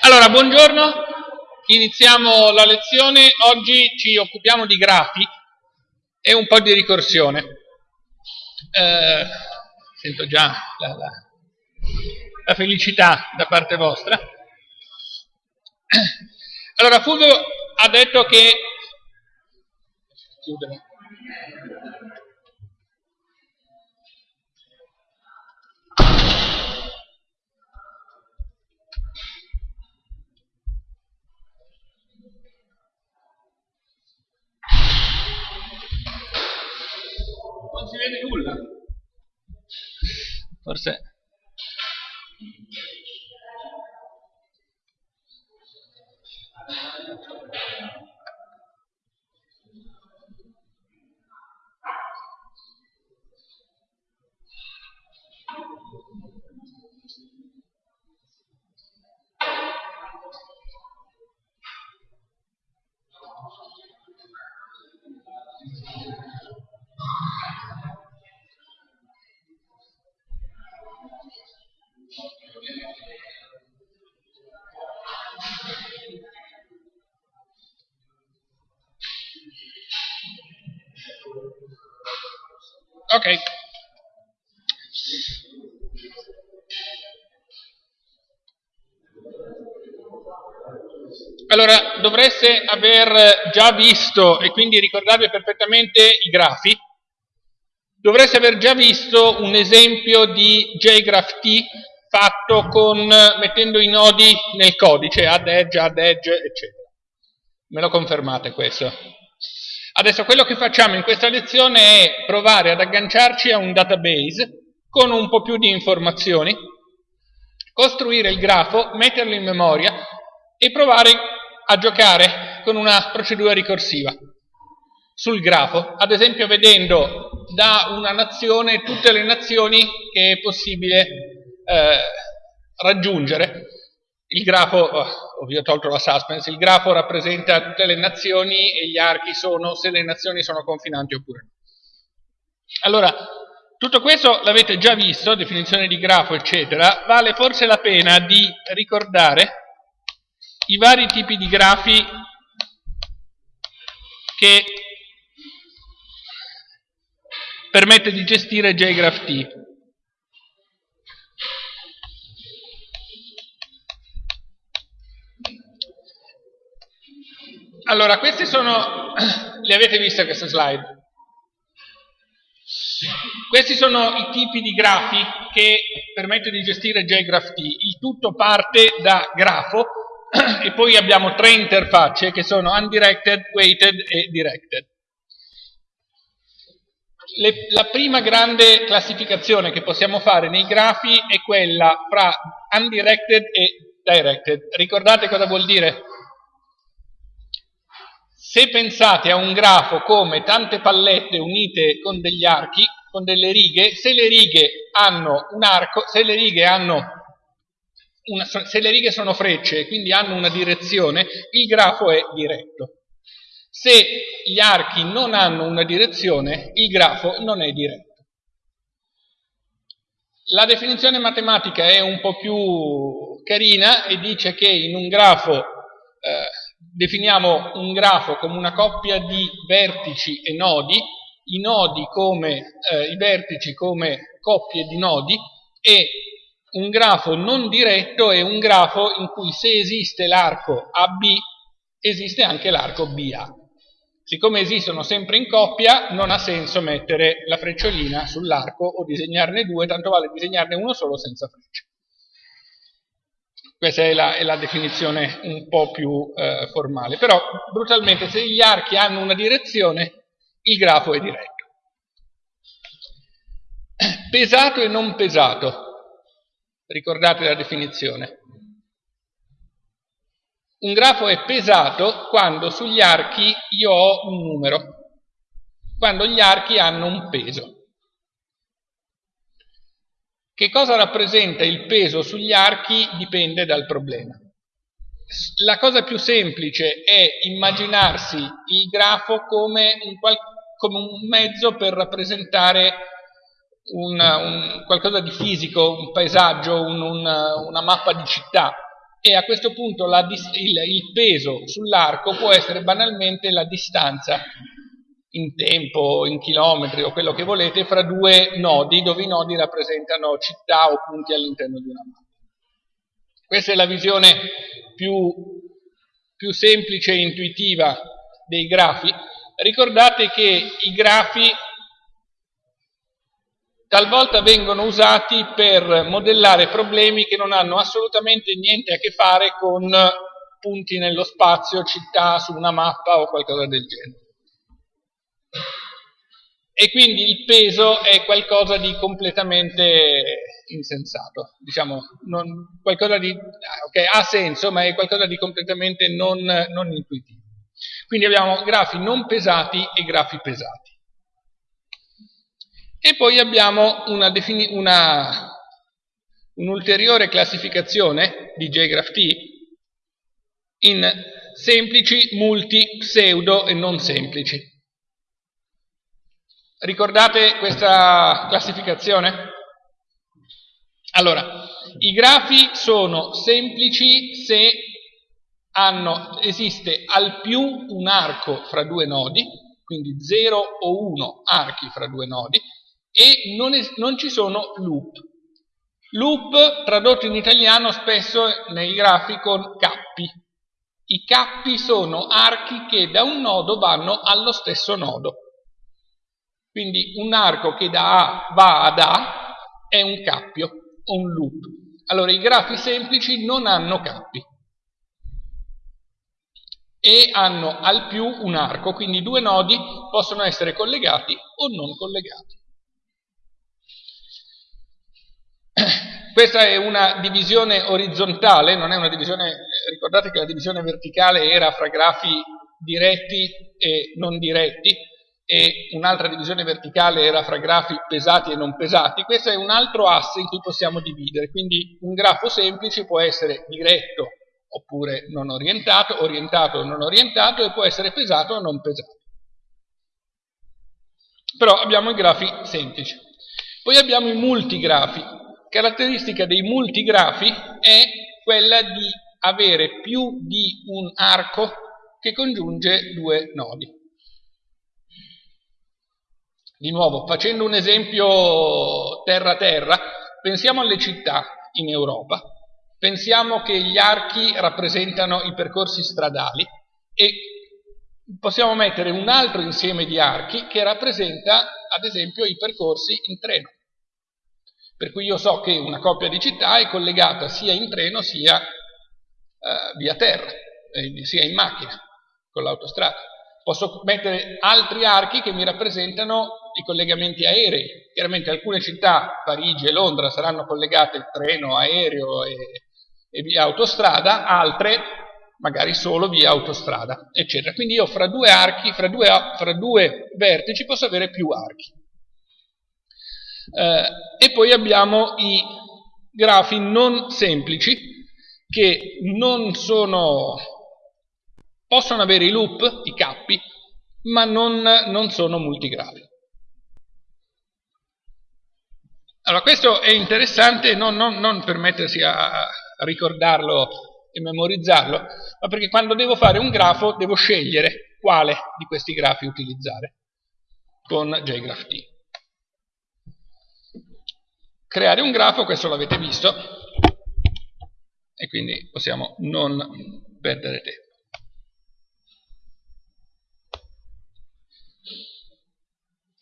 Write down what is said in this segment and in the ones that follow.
Allora, buongiorno, iniziamo la lezione. Oggi ci occupiamo di grafi e un po' di ricorsione. Eh, sento già la, la, la, felicità da parte vostra. Allora, Fulvio ha detto che... Chiudere. Non si vede nulla. Forse... Ok. Allora, dovreste aver già visto, e quindi ricordarvi perfettamente i grafi, dovreste aver già visto un esempio di JGraph T fatto con, mettendo i nodi nel codice, add edge, add edge, eccetera. Me lo confermate questo? Adesso quello che facciamo in questa lezione è provare ad agganciarci a un database con un po' più di informazioni, costruire il grafo, metterlo in memoria e provare a giocare con una procedura ricorsiva sul grafo, ad esempio vedendo da una nazione tutte le nazioni che è possibile eh, raggiungere. Il grafo, oh, vi ho tolto la suspense, il grafo rappresenta tutte le nazioni e gli archi sono se le nazioni sono confinanti oppure no. Allora, tutto questo l'avete già visto, definizione di grafo, eccetera, vale forse la pena di ricordare i vari tipi di grafi che permette di gestire JGraph Allora, queste sono, le avete viste queste slide? Questi sono i tipi di grafi che permettono di gestire JGraphT. Il tutto parte da grafo e poi abbiamo tre interfacce che sono undirected, weighted e directed. Le, la prima grande classificazione che possiamo fare nei grafi è quella fra undirected e directed. Ricordate cosa vuol dire? Se pensate a un grafo come tante pallette unite con degli archi, con delle righe, se le righe hanno un arco, se le righe, una, se le righe sono frecce e quindi hanno una direzione, il grafo è diretto. Se gli archi non hanno una direzione, il grafo non è diretto. La definizione matematica è un po' più carina e dice che in un grafo eh, definiamo un grafo come una coppia di vertici e nodi, i, nodi come, eh, i vertici come coppie di nodi e un grafo non diretto è un grafo in cui se esiste l'arco AB esiste anche l'arco BA. Siccome esistono sempre in coppia non ha senso mettere la frecciolina sull'arco o disegnarne due, tanto vale disegnarne uno solo senza freccia. Questa è la, è la definizione un po' più eh, formale. Però, brutalmente, se gli archi hanno una direzione, il grafo è diretto. Pesato e non pesato. Ricordate la definizione. Un grafo è pesato quando sugli archi io ho un numero, quando gli archi hanno un peso. Che cosa rappresenta il peso sugli archi dipende dal problema. La cosa più semplice è immaginarsi il grafo come un, come un mezzo per rappresentare una, un, qualcosa di fisico, un paesaggio, un, una, mappa di città. e a questo punto la, il, il peso sull'arco può essere banalmente la distanza in tempo, in chilometri o quello che volete, fra due nodi, dove i nodi rappresentano città o punti all'interno di una mappa. Questa è la visione più, più semplice e intuitiva dei grafi. Ricordate che i grafi talvolta vengono usati per modellare problemi che non hanno assolutamente niente a che fare con punti nello spazio, città su una mappa o qualcosa del genere e quindi il peso è qualcosa di completamente insensato, diciamo, non, qualcosa di, okay, ha senso, ma è qualcosa di completamente non, non intuitivo. Quindi abbiamo grafi non pesati e grafi pesati. E poi abbiamo un'ulteriore classificazione di JGraph T in semplici, multi, pseudo e non semplici. Ricordate questa classificazione? Allora, i grafi sono semplici se hanno, esiste al più un arco fra due nodi, quindi 0 o 1 archi fra due nodi, e non, es, non ci sono loop. Loop tradotto in italiano spesso nei grafi con cappi. I cappi sono archi che da un nodo vanno allo stesso nodo. Quindi un arco che da A va ad A è un cappio, un loop. Allora i grafi semplici non hanno cappi e hanno al più un arco, quindi due nodi possono essere collegati o non collegati. Questa è una divisione orizzontale, non è una divisione, ricordate che la divisione verticale era fra grafi diretti e non diretti, e un'altra divisione verticale era fra grafi pesati e non pesati, questo è un altro asse in cui possiamo dividere, quindi un grafo semplice può essere diretto oppure non orientato, orientato o non orientato e può essere pesato o non pesato. Però abbiamo i grafi semplici. Poi abbiamo i multigrafi. Caratteristica dei multigrafi è quella di avere più di un arco che congiunge due nodi. Di nuovo, facendo un esempio terra-terra, pensiamo alle città in Europa, pensiamo che gli archi rappresentano i percorsi stradali e possiamo mettere un altro insieme di archi che rappresenta, ad esempio, i percorsi in treno. Per cui io so che una coppia di città è collegata sia in treno sia eh, via terra, eh, sia in macchina, con l'autostrada. Posso mettere altri archi che mi rappresentano i collegamenti aerei. Chiaramente alcune città, Parigi e Londra, saranno collegate treno, aereo e, e via autostrada, altre magari solo via autostrada, eccetera. Quindi io fra due archi, fra due, fra due vertici posso avere più archi. Eh, e poi abbiamo i grafi non semplici che non sono possono avere i loop, i cappi, ma non, non sono multigrafi. Allora, questo è interessante non, non, non per mettersi a, a ricordarlo e memorizzarlo, ma perché quando devo fare un grafo devo scegliere quale di questi grafi utilizzare con JGraphT. Creare un grafo, questo l'avete visto, e quindi possiamo non perdere tempo.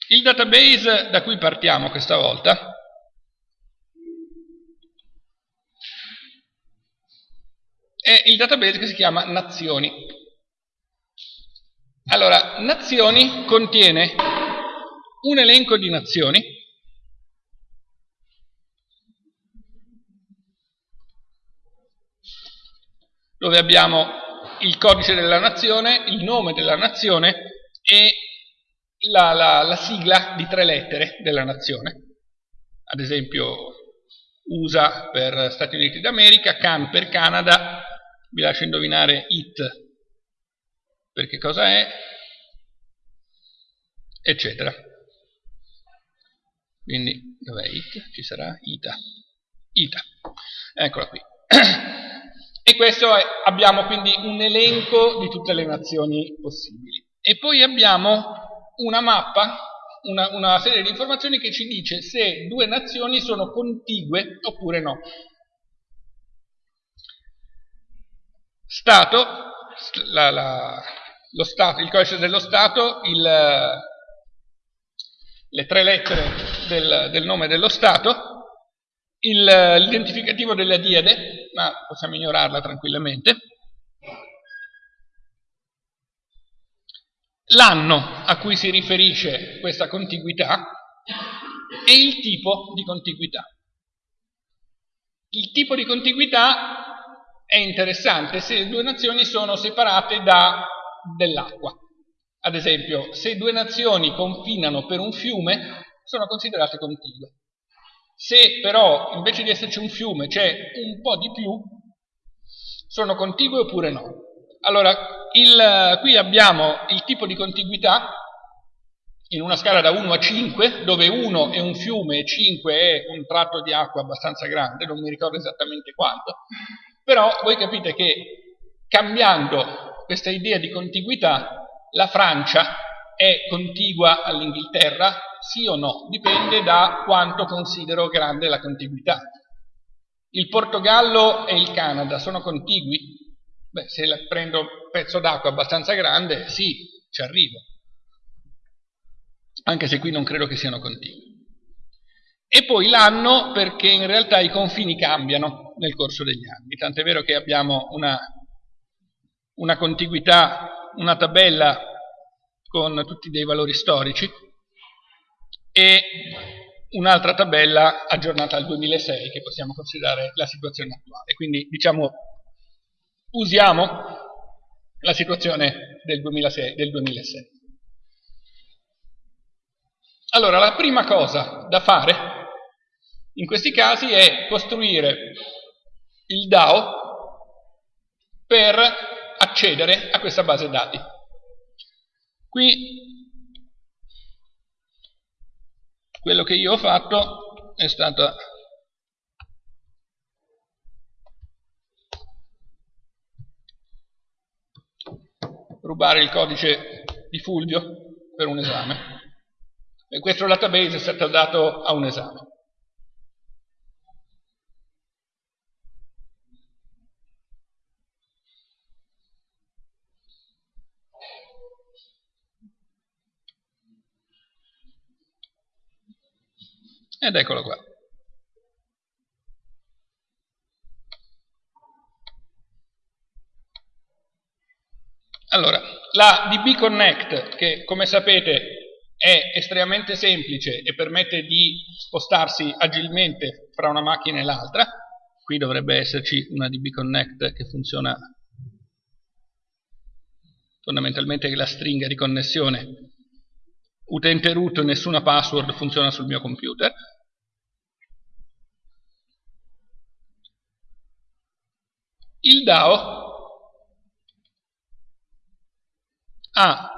Il database da cui partiamo questa volta è il database che si chiama Nazioni. Allora, Nazioni contiene un elenco di nazioni dove abbiamo il codice della nazione, il nome della nazione e la, la, la sigla di tre lettere della nazione, ad esempio USA per Stati Uniti d'America, CAN per Canada, vi lascio indovinare IT per che cosa è, eccetera. Quindi, dov'è IT? Ci sarà ITA. ITA. Eccola qui. E questo è, abbiamo quindi un elenco di tutte le nazioni possibili. E poi abbiamo una mappa, una, una serie di informazioni che ci dice se due nazioni sono contigue oppure no. Stato, la, la, lo stato il codice dello Stato, il, le tre lettere del, del nome dello Stato, l'identificativo della diade, ma possiamo ignorarla tranquillamente, l'anno a cui si riferisce questa contiguità e il tipo di contiguità. Il tipo di contiguità è interessante se due nazioni sono separate da dell'acqua. Ad esempio, se due nazioni confinano per un fiume, sono considerate contigue. Se però invece di esserci un fiume c'è un po' di più, sono contigue oppure no? Allora, il, qui abbiamo il tipo di contiguità in una scala da 1 a 5, dove 1 è un fiume e 5 è un tratto di acqua abbastanza grande, non mi ricordo esattamente quanto, però voi capite che cambiando questa idea di contiguità, la Francia è contigua all'Inghilterra, sì o no? Dipende da quanto considero grande la contiguità. Il Portogallo e il Canada sono contigui? Beh, se prendo un pezzo d'acqua abbastanza grande, sì, ci arrivo. Anche se qui non credo che siano contigui. E poi l'anno perché in realtà i confini cambiano nel corso degli anni. Tant'è vero che abbiamo una, una contiguità, una tabella con tutti dei valori storici e un'altra tabella aggiornata al 2006 che possiamo considerare la situazione attuale. Quindi diciamo usiamo la situazione del 2006. Del 2006. Allora, la prima cosa da fare in questi casi è costruire il DAO per accedere a questa base dati. Qui quello che io ho fatto è stato rubare il codice di Fulvio per un esame e questo database è stato dato a un esame. Ed eccolo qua. Allora, la DB Connect, che come sapete è estremamente semplice e permette di spostarsi agilmente fra una macchina e l'altra, qui dovrebbe esserci una DB Connect che funziona fondamentalmente la stringa di connessione utente root nessuna password funziona sul mio computer. Il DAO ha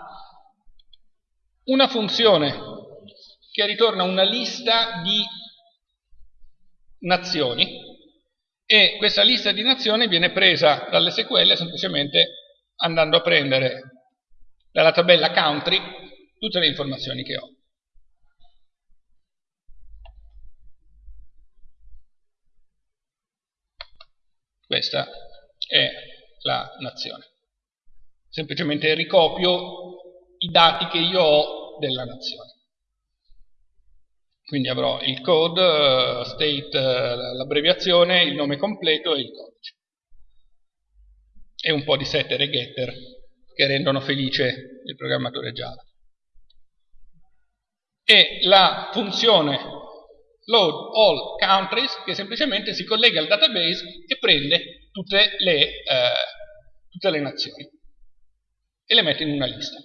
una funzione che ritorna una lista di nazioni e questa lista di nazioni viene presa dall'SQL semplicemente andando a prendere dalla tabella country tutte le informazioni che ho. Questa è la nazione. Semplicemente ricopio i dati che io ho della nazione. Quindi avrò il code, eh, state, eh, l'abbreviazione, il nome completo e il codice. E un po' di setter e getter che rendono felice il programmatore Java e la funzione load all countries che semplicemente si collega al database e prende tutte le, eh, tutte le nazioni e le mette in una lista.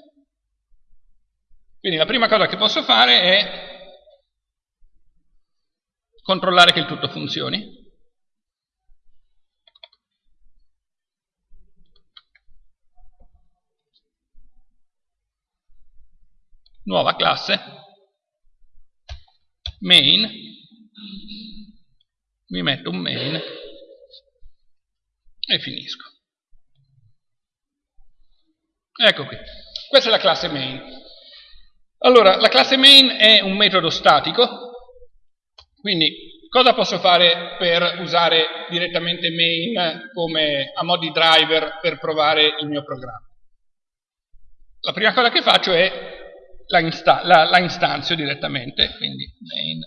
Quindi la prima cosa che posso fare è controllare che il tutto funzioni. Nuova classe main mi metto un main e finisco. Ecco qui, questa è la classe main. Allora, la classe main è un metodo statico, quindi cosa posso fare per usare direttamente main come a mo' di driver per provare il mio programma? La prima cosa che faccio è la, insta la, la istanzio direttamente, quindi main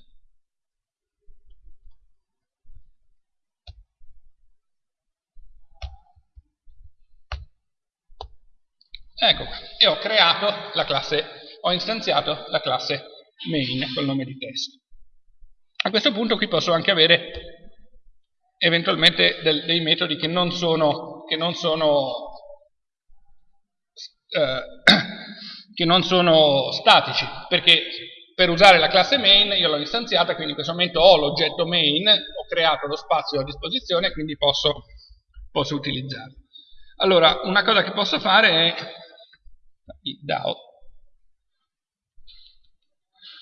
Ecco qua, e ho creato la classe, ho istanziato la classe main col nome di test. A questo punto qui posso anche avere eventualmente del, dei metodi che non sono, che non sono, eh, che non sono statici, perché per usare la classe main io l'ho istanziata, quindi in questo momento ho l'oggetto main, ho creato lo spazio a disposizione, quindi posso, posso utilizzarlo. Allora, una cosa che posso fare è il DAO.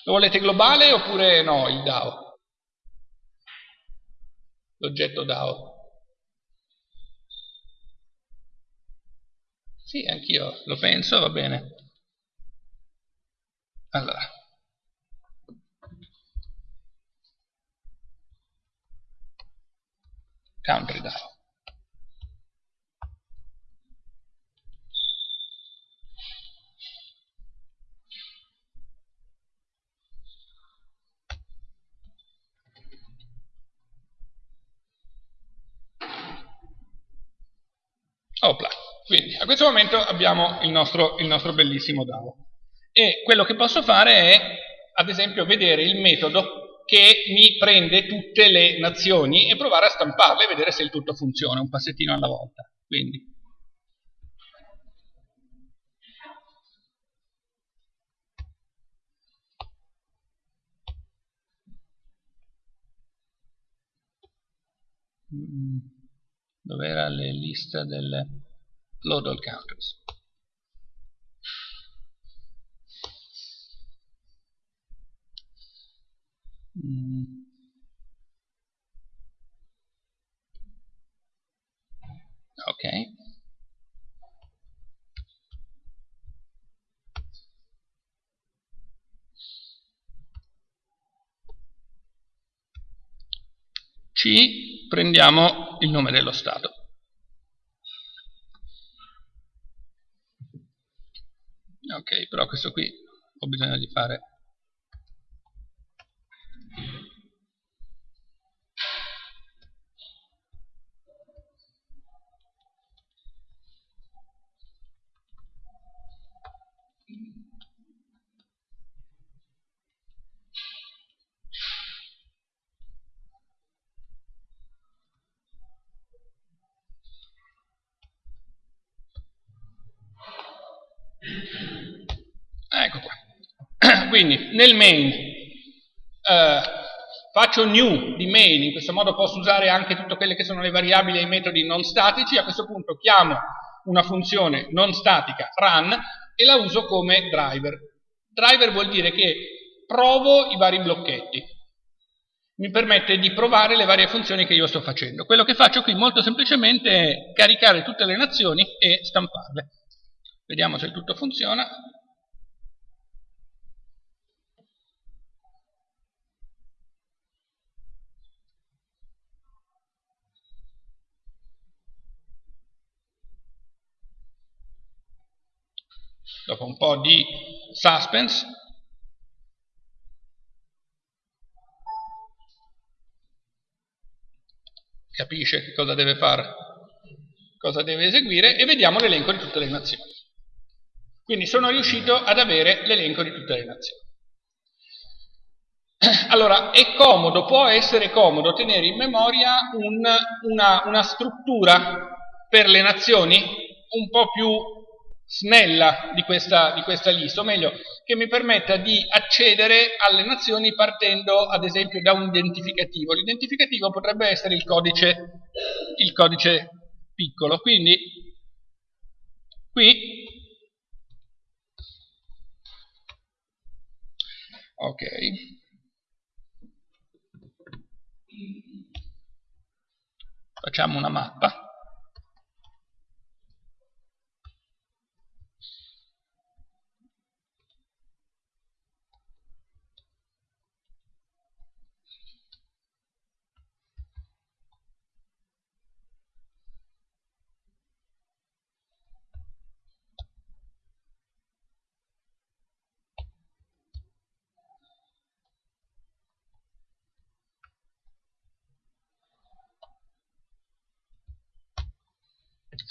Lo volete globale oppure no il DAO? L'oggetto DAO. Sì, anch'io lo penso, va bene. Allora. Country DAO. Opla. Quindi a questo momento abbiamo il nostro, il nostro bellissimo DAO. E quello che posso fare è, ad esempio, vedere il metodo che mi prende tutte le nazioni e provare a stamparle e vedere se il tutto funziona, un passettino alla volta. Quindi. Mm dove era la lista delle load all counters. Mm. Ok. C prendiamo il nome dello Stato. Ok, però questo qui ho bisogno di fare Ecco qua. Quindi nel main eh, faccio new di main, in questo modo posso usare anche tutte quelle che sono le variabili e i metodi non statici, a questo punto chiamo una funzione non statica run e la uso come driver. Driver vuol dire che provo i vari blocchetti, mi permette di provare le varie funzioni che io sto facendo. Quello che faccio qui molto semplicemente è caricare tutte le nazioni e stamparle. Vediamo se tutto funziona. Dopo un po' di suspense. Capisce che cosa deve fare cosa deve eseguire e vediamo l'elenco di tutte le nazioni. Quindi sono riuscito ad avere l'elenco di tutte le nazioni. Allora, è comodo, può essere comodo tenere in memoria un, una, una struttura per le nazioni un po' più snella di questa, di questa lista, o meglio, che mi permetta di accedere alle nazioni partendo ad esempio da un identificativo. L'identificativo potrebbe essere il codice, il codice piccolo, quindi qui ok. Facciamo una mappa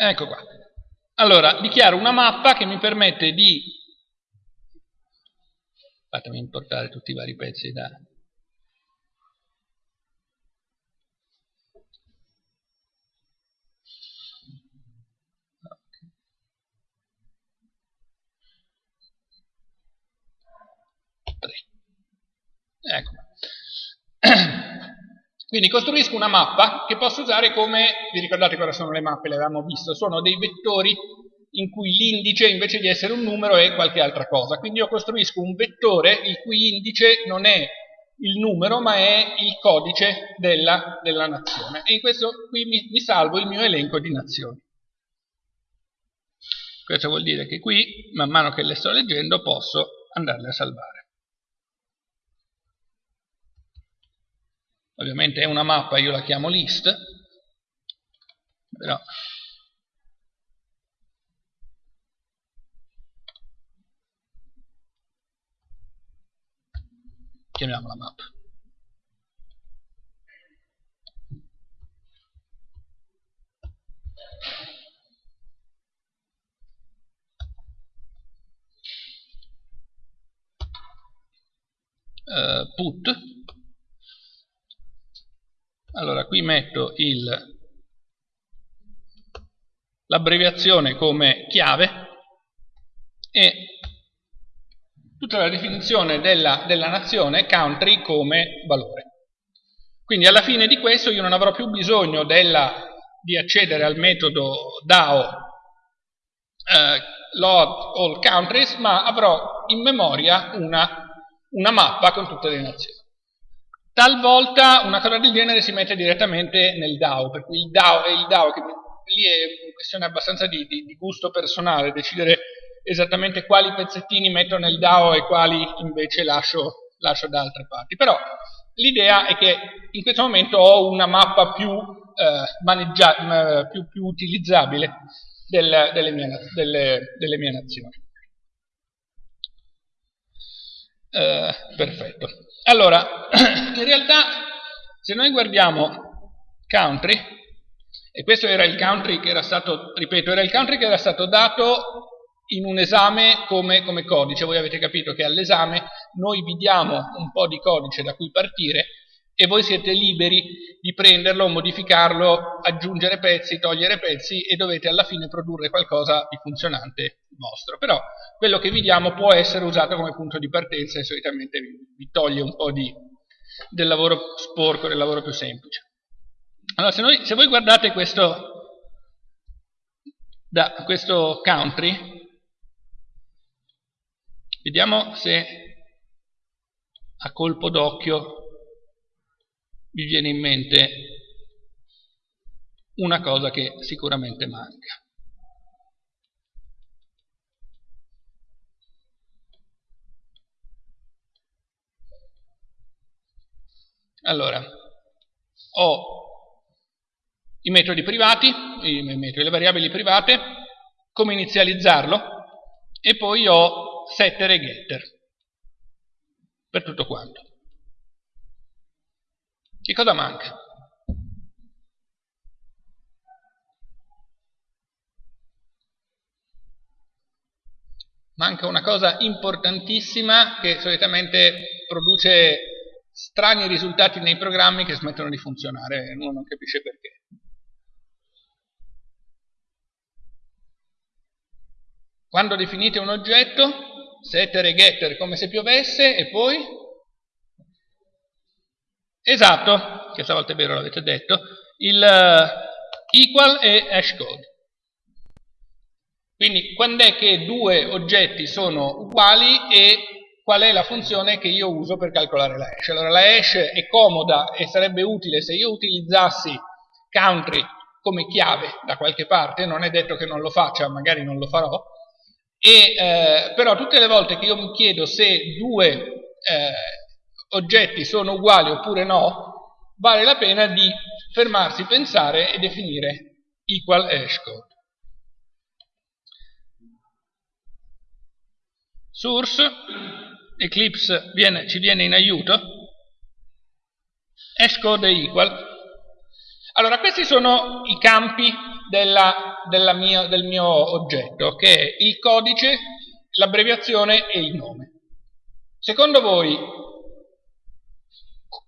Ecco qua. Allora, dichiaro una mappa che mi permette di... Fatemi importare tutti i vari pezzi da... Ecco. Quindi costruisco una mappa che posso usare come, vi ricordate cosa sono le mappe, le avevamo visto, sono dei vettori in cui l'indice invece di essere un numero è qualche altra cosa. Quindi io costruisco un vettore il cui indice non è il numero ma è il codice della, della nazione e in questo qui mi, mi salvo il mio elenco di nazioni. Questo vuol dire che qui, man mano che le sto leggendo, posso andarle a salvare. Ovviamente è una mappa, io la chiamo list, però chiamiamola mappa. Uh, put allora, qui metto l'abbreviazione come chiave e tutta la definizione della, della nazione country come valore. Quindi alla fine di questo io non avrò più bisogno della, di accedere al metodo DAO eh, load all countries, ma avrò in memoria una, una mappa con tutte le nazioni. Talvolta una cosa del genere si mette direttamente nel DAO, per cui il DAO è il DAO, che lì è una questione abbastanza di, di, di gusto personale, decidere esattamente quali pezzettini metto nel DAO e quali invece lascio, lascio da altre parti. Però l'idea è che in questo momento ho una mappa più, eh, più, più utilizzabile del, delle, mie, delle, delle, mie, nazioni. Eh, perfetto. Allora, in realtà, se noi guardiamo country, e questo era il country che era stato, ripeto, era il country che era stato dato in un esame come, come codice, voi avete capito che all'esame noi vi diamo un po' di codice da cui partire e voi siete liberi di prenderlo, modificarlo, aggiungere pezzi, togliere pezzi e dovete alla fine produrre qualcosa di funzionante vostro. Però quello che vi diamo può essere usato come punto di partenza e solitamente vi, vi toglie un po' di, del lavoro sporco, del lavoro più semplice. Allora, se, noi, se voi guardate questo, da, questo country, vediamo se a colpo d'occhio vi viene in mente una cosa che sicuramente manca. Allora, ho i metodi privati, i metodi, le variabili private, come inizializzarlo, e poi ho setter e getter per tutto quanto. Che cosa manca? Manca una cosa importantissima che solitamente produce strani risultati nei programmi che smettono di funzionare e uno non capisce perché. Quando definite un oggetto, setter e getter come se piovesse e poi Esatto, che stavolta è vero, l'avete detto, il uh, equal e hashcode. Quindi quando è che due oggetti sono uguali e qual è la funzione che io uso per calcolare la hash. Allora la hash è comoda e sarebbe utile se io utilizzassi country come chiave da qualche parte, non è detto che non lo faccia, magari non lo farò, e, eh, però tutte le volte che io mi chiedo se due eh, oggetti sono uguali oppure no, vale la pena di fermarsi, pensare e definire equal hashcode. Source, Eclipse viene, ci viene in aiuto, hashcode e equal. Allora, questi sono i campi della, della mia, del mio oggetto, che è il codice, l'abbreviazione e il nome. Secondo voi,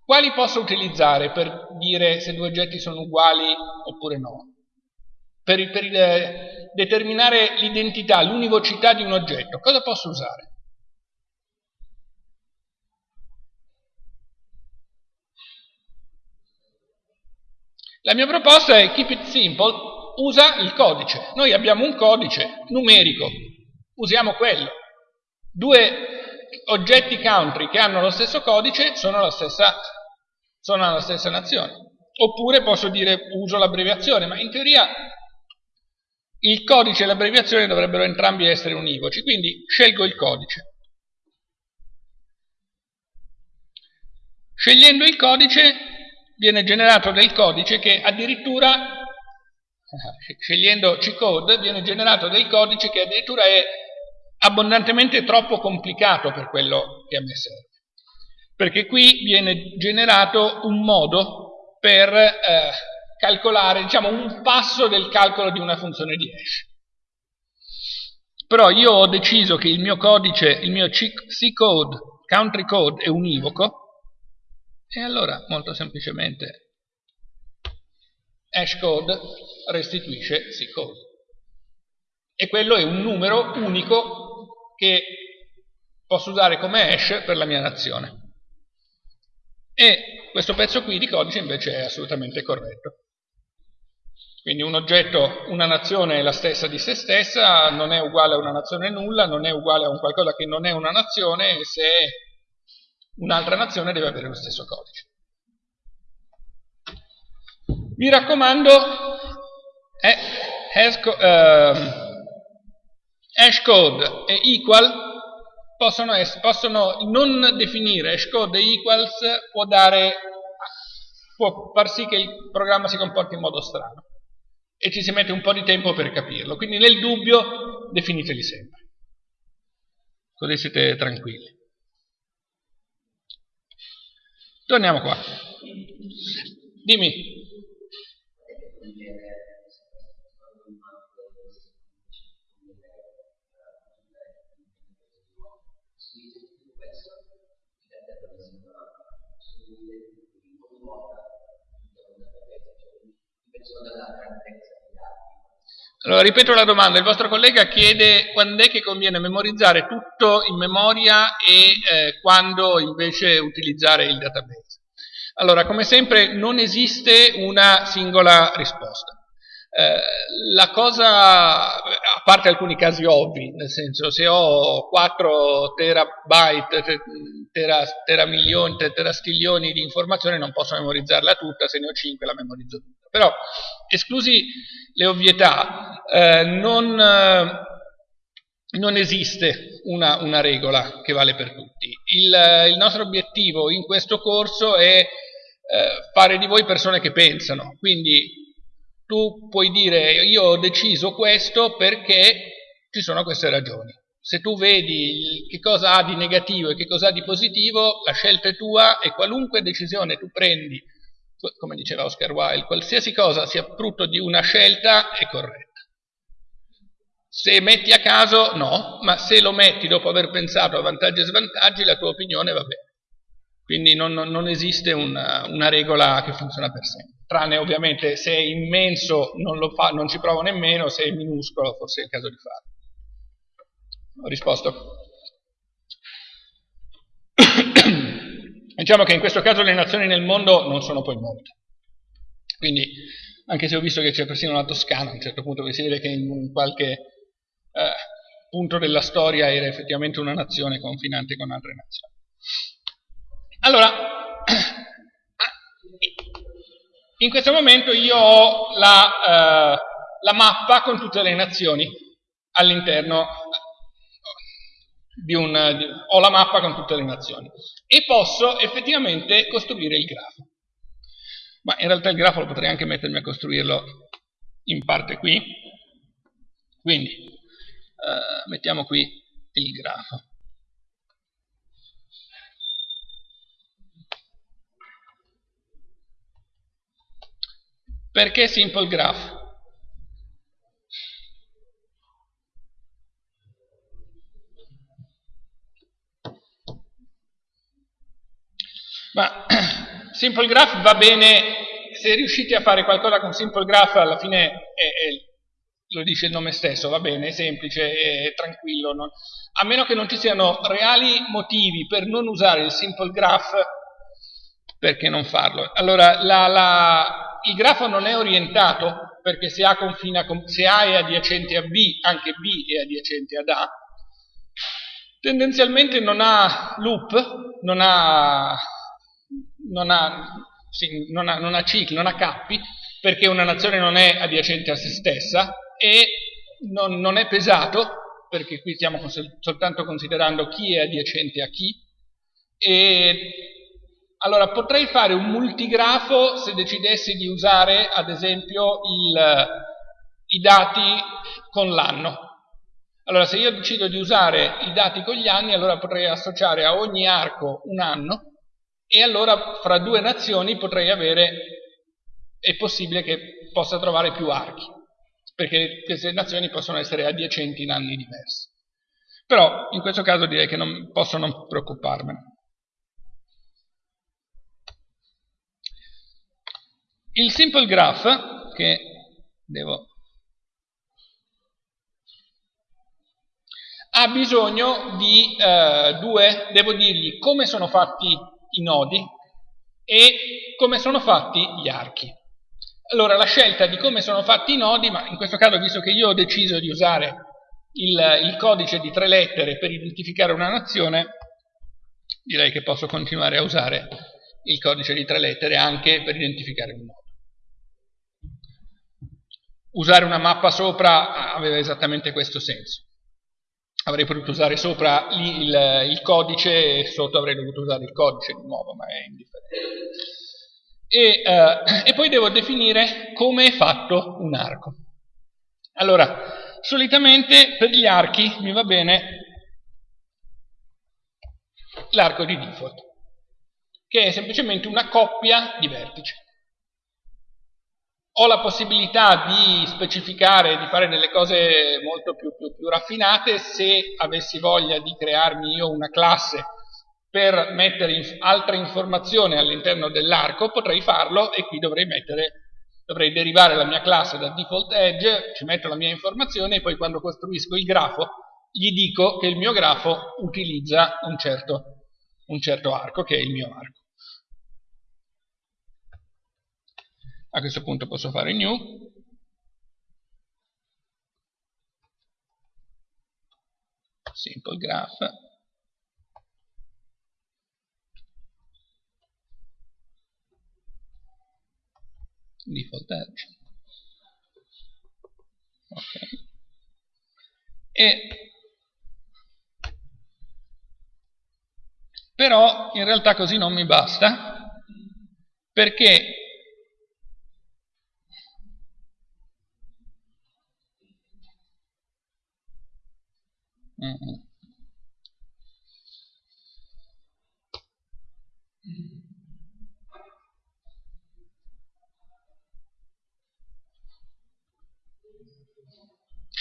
quali posso utilizzare per dire se due oggetti sono uguali oppure no? Per, per eh, determinare l'identità, l'univocità di un oggetto, cosa posso usare? La mia proposta è keep it simple, usa il codice. Noi abbiamo un codice numerico, usiamo quello. Due oggetti country che hanno lo stesso codice sono la stessa, sono la stessa nazione. Oppure posso dire uso l'abbreviazione, ma in teoria il codice e l'abbreviazione dovrebbero entrambi essere univoci, quindi scelgo il codice. Scegliendo il codice viene generato del codice che addirittura, scegliendo C-code, viene generato del codice che addirittura è abbondantemente troppo complicato per quello che a me serve. Perché qui viene generato un modo per eh, calcolare, diciamo, un passo del calcolo di una funzione di hash. Però io ho deciso che il mio codice, il mio C-code, country code è univoco, e allora, molto semplicemente, hashcode restituisceCcode. E quello è un numero unico che posso usare come hash per la mia nazione. E questo pezzo qui di codice invece è assolutamente corretto. Quindi un oggetto, una nazione è la stessa di se stessa, non è uguale a una nazione nulla, non è uguale a un qualcosa che non è una nazione, se un'altra nazione deve avere lo stesso codice. Mi raccomando, eh, hashcode e equal possono, essere, possono, non definire hashcode e equals può, dare, può far sì che il programma si comporti in modo strano e ci si mette un po' di tempo per capirlo. Quindi nel dubbio definiteli sempre. Così siete tranquilli. Torniamo qua. Dimmi. Allora, ripeto la domanda, il vostro collega chiede quando è che conviene memorizzare tutto in memoria e eh, quando invece utilizzare il database. Allora, come sempre, non esiste una singola risposta. Eh, la cosa, a parte alcuni casi ovvi, nel senso se ho 4 terabyte, tera, teramilioni, terastiglioni di informazioni non posso memorizzarla tutta, se ne ho 5 la memorizzo tutta. Però, esclusi le ovvietà, eh, non, non, esiste una, una, regola che vale per tutti. Il, il, nostro obiettivo in questo corso è eh, fare di voi persone che pensano, quindi tu puoi dire io ho deciso questo perché ci sono queste ragioni. Se tu vedi che cosa ha di negativo e che cosa ha di positivo, la scelta è tua e qualunque decisione tu prendi, come diceva Oscar Wilde, qualsiasi cosa sia frutto di una scelta è corretta. Se metti a caso, no, ma se lo metti dopo aver pensato a vantaggi e svantaggi, la tua opinione va bene. Quindi non, non esiste una, una, regola che funziona per sempre. Tranne ovviamente se è immenso non, fa, non ci provo nemmeno, se è minuscolo forse è il caso di farlo. Ho risposto. diciamo che in questo caso le nazioni nel mondo non sono poi molte. Quindi, anche se ho visto che c'è persino la Toscana, a un certo punto si vede che in qualche eh, punto della storia era effettivamente una nazione confinante con altre nazioni. Allora, in questo momento io ho la, eh, la mappa con tutte le nazioni all'interno di un... Di, ho la mappa con tutte le nazioni e posso effettivamente costruire il grafo. Ma in realtà il grafo lo potrei anche mettermi a costruirlo in parte qui. Quindi, eh, mettiamo qui il grafo. Perché simple graph? Ma simple graph va bene, se riuscite a fare qualcosa con simple graph alla fine è, è, lo dice il nome stesso, va bene, è semplice, è tranquillo. Non... a meno che non ci siano reali motivi per non usare il simple graph, perché non farlo? Allora, la, la il grafo non è orientato, perché se A, confina, se A è adiacente a B, anche B è adiacente ad A, tendenzialmente non ha loop, non ha, non ha, sì, non ha, non ha cicli, non ha cappi, perché una nazione non è adiacente a se stessa e non, non è pesato, perché qui stiamo soltanto considerando chi è adiacente a chi, e allora potrei fare un multigrafo se decidessi di usare ad esempio il, i dati con l'anno. Allora se io decido di usare i dati con gli anni, allora potrei associare a ogni arco un anno e allora fra due nazioni potrei avere, è possibile che possa trovare più archi perché queste nazioni possono essere adiacenti in anni diversi. Però in questo caso direi che non posso non preoccuparmene. Il simple graph, che devo ha bisogno di eh, due, devo dirgli come sono fatti i nodi e come sono fatti gli archi. Allora, la scelta di come sono fatti i nodi, ma in questo caso, visto che io ho deciso di usare il, il codice di tre lettere per identificare una nazione, direi che posso continuare a usare il codice di tre lettere anche per identificare un nodo. Usare una mappa sopra aveva esattamente questo senso. Avrei potuto usare sopra il, il, codice e sotto avrei dovuto usare il codice di nuovo, ma è indifferente e, eh, e poi devo definire come è fatto un arco. Allora, solitamente per gli archi mi va bene l'arco di default, che è semplicemente una coppia di vertici. Ho la possibilità di specificare, di fare delle cose molto più, più, più raffinate se avessi voglia di crearmi io una classe per mettere in altre informazioni all'interno dell'arco potrei farlo e qui dovrei mettere dovrei derivare la mia classe da default edge, ci metto la mia informazione e poi quando costruisco il grafo gli dico che il mio grafo utilizza un certo, un certo arco, che è il mio arco. A questo punto posso fare new, simple graph, default edge. Ok. E però in realtà così non mi basta perché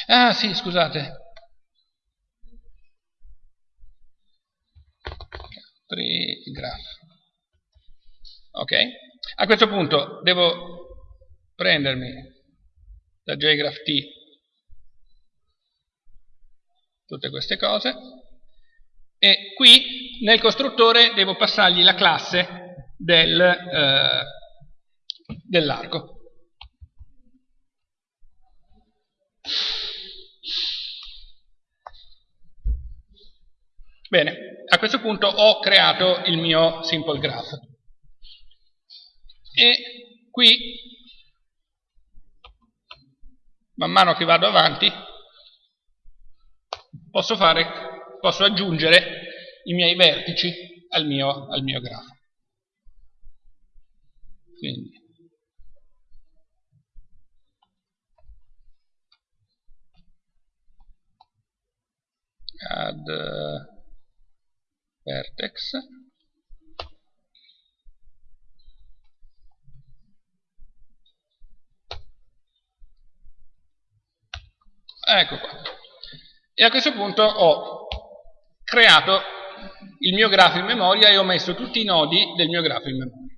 Ah sì, scusate. Graph. Ok? A questo punto devo prendermi da jgraph t tutte queste cose e qui nel costruttore devo passargli la classe del, eh, dell'arco. Bene, a questo punto ho creato il mio simple graph. E qui, man mano che vado avanti, posso, fare, posso aggiungere i miei vertici al mio, al mio grafo. Quindi, add vertex. Ecco qua e a questo punto ho creato il mio grafo in memoria e ho messo tutti i nodi del mio grafo in memoria.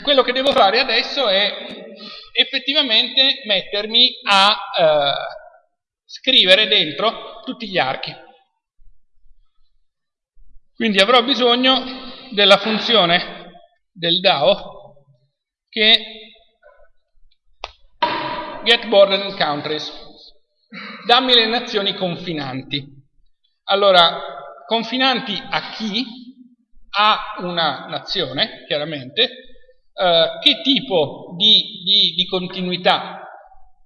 Quello che devo fare adesso è effettivamente mettermi a eh, scrivere dentro tutti gli archi. Quindi avrò bisogno della funzione del DAO che get border countries. Dammi le nazioni confinanti. Allora, confinanti a chi? A una nazione, chiaramente. Eh, che tipo di, di, di continuità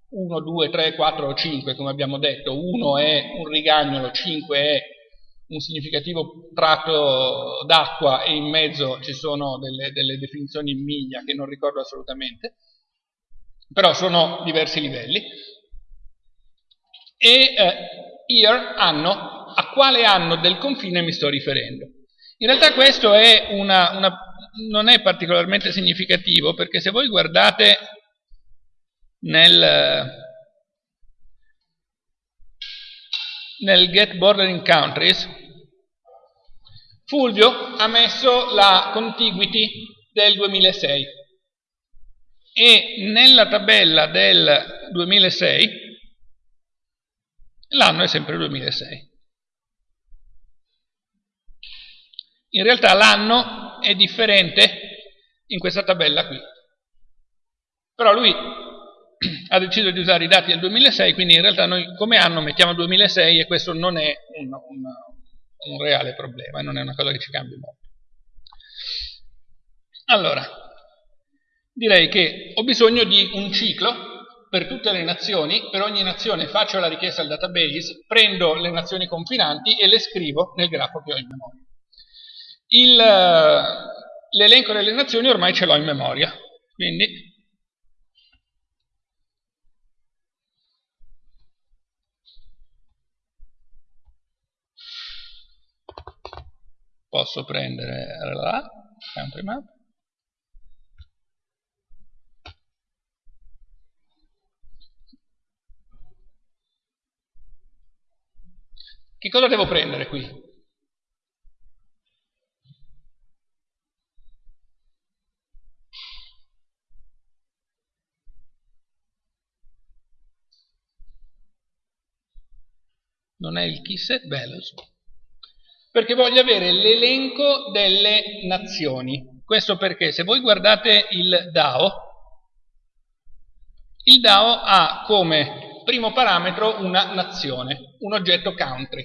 1, 2, 3, 4 o 5, come abbiamo detto, 1 è un rigagnolo, 5 è un significativo tratto d'acqua e in mezzo ci sono delle, delle, definizioni in miglia che non ricordo assolutamente, però sono diversi livelli. E eh, here anno, a quale anno del confine mi sto riferendo? In realtà questo è una, una, non è particolarmente significativo perché se voi guardate nel, nel get bordering countries Fulvio ha messo la contiguity del 2006 e nella tabella del 2006 l'anno è sempre 2006. In realtà l'anno è differente in questa tabella qui. Però lui ha deciso di usare i dati del 2006, quindi in realtà noi come anno mettiamo 2006 e questo non è un, un, un reale problema non è una cosa che ci cambi molto. Allora, direi che ho bisogno di un ciclo per tutte le nazioni, per ogni nazione faccio la richiesta al database, prendo le nazioni confinanti e le scrivo nel grafo che ho in memoria. L'elenco delle nazioni ormai ce l'ho in memoria, quindi posso prendere la country map che cosa devo prendere qui? non è il keyset values perché voglio avere l'elenco delle nazioni. Questo perché se voi guardate il DAO, il DAO ha come primo parametro una nazione, un oggetto country.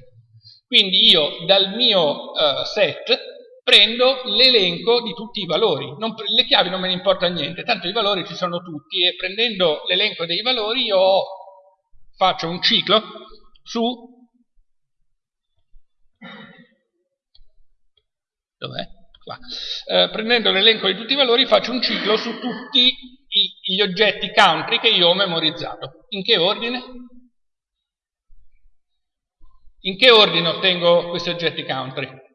Quindi io dal mio uh, set prendo l'elenco di tutti i valori. Non, le chiavi non me ne importa niente, tanto i valori ci sono tutti e prendendo l'elenco dei valori io faccio un ciclo su Dov'è? Qua. Eh, prendendo l'elenco di tutti i valori faccio un ciclo su tutti gli oggetti country che io ho memorizzato. In che ordine? In che ordine ottengo questi oggetti country?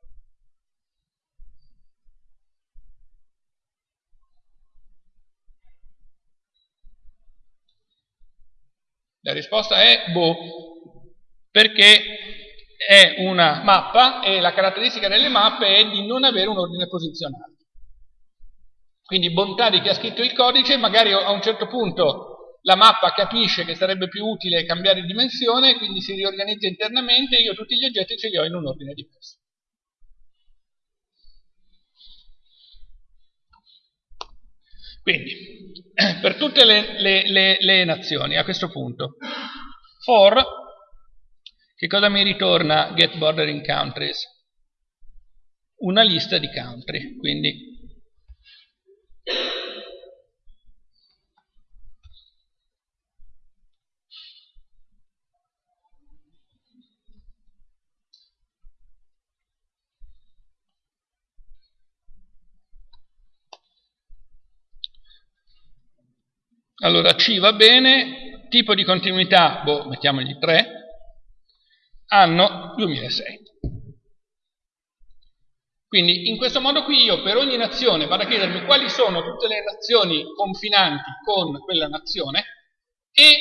La risposta è boh, perché è una mappa e la caratteristica delle mappe è di non avere un ordine posizionale. Quindi bontà di chi ha scritto il codice, magari a un certo punto la mappa capisce che sarebbe più utile cambiare dimensione, quindi si riorganizza internamente e io tutti gli oggetti ce li ho in un ordine diverso. Quindi, per tutte le, le, le, le nazioni, a questo punto, for che cosa mi ritorna get bordering countries? Una lista di country, quindi Allora C va bene, tipo di continuità, boh, mettiamogli 3, anno 2006. Quindi in questo modo qui io per ogni nazione vado a chiedermi quali sono tutte le nazioni confinanti con quella nazione e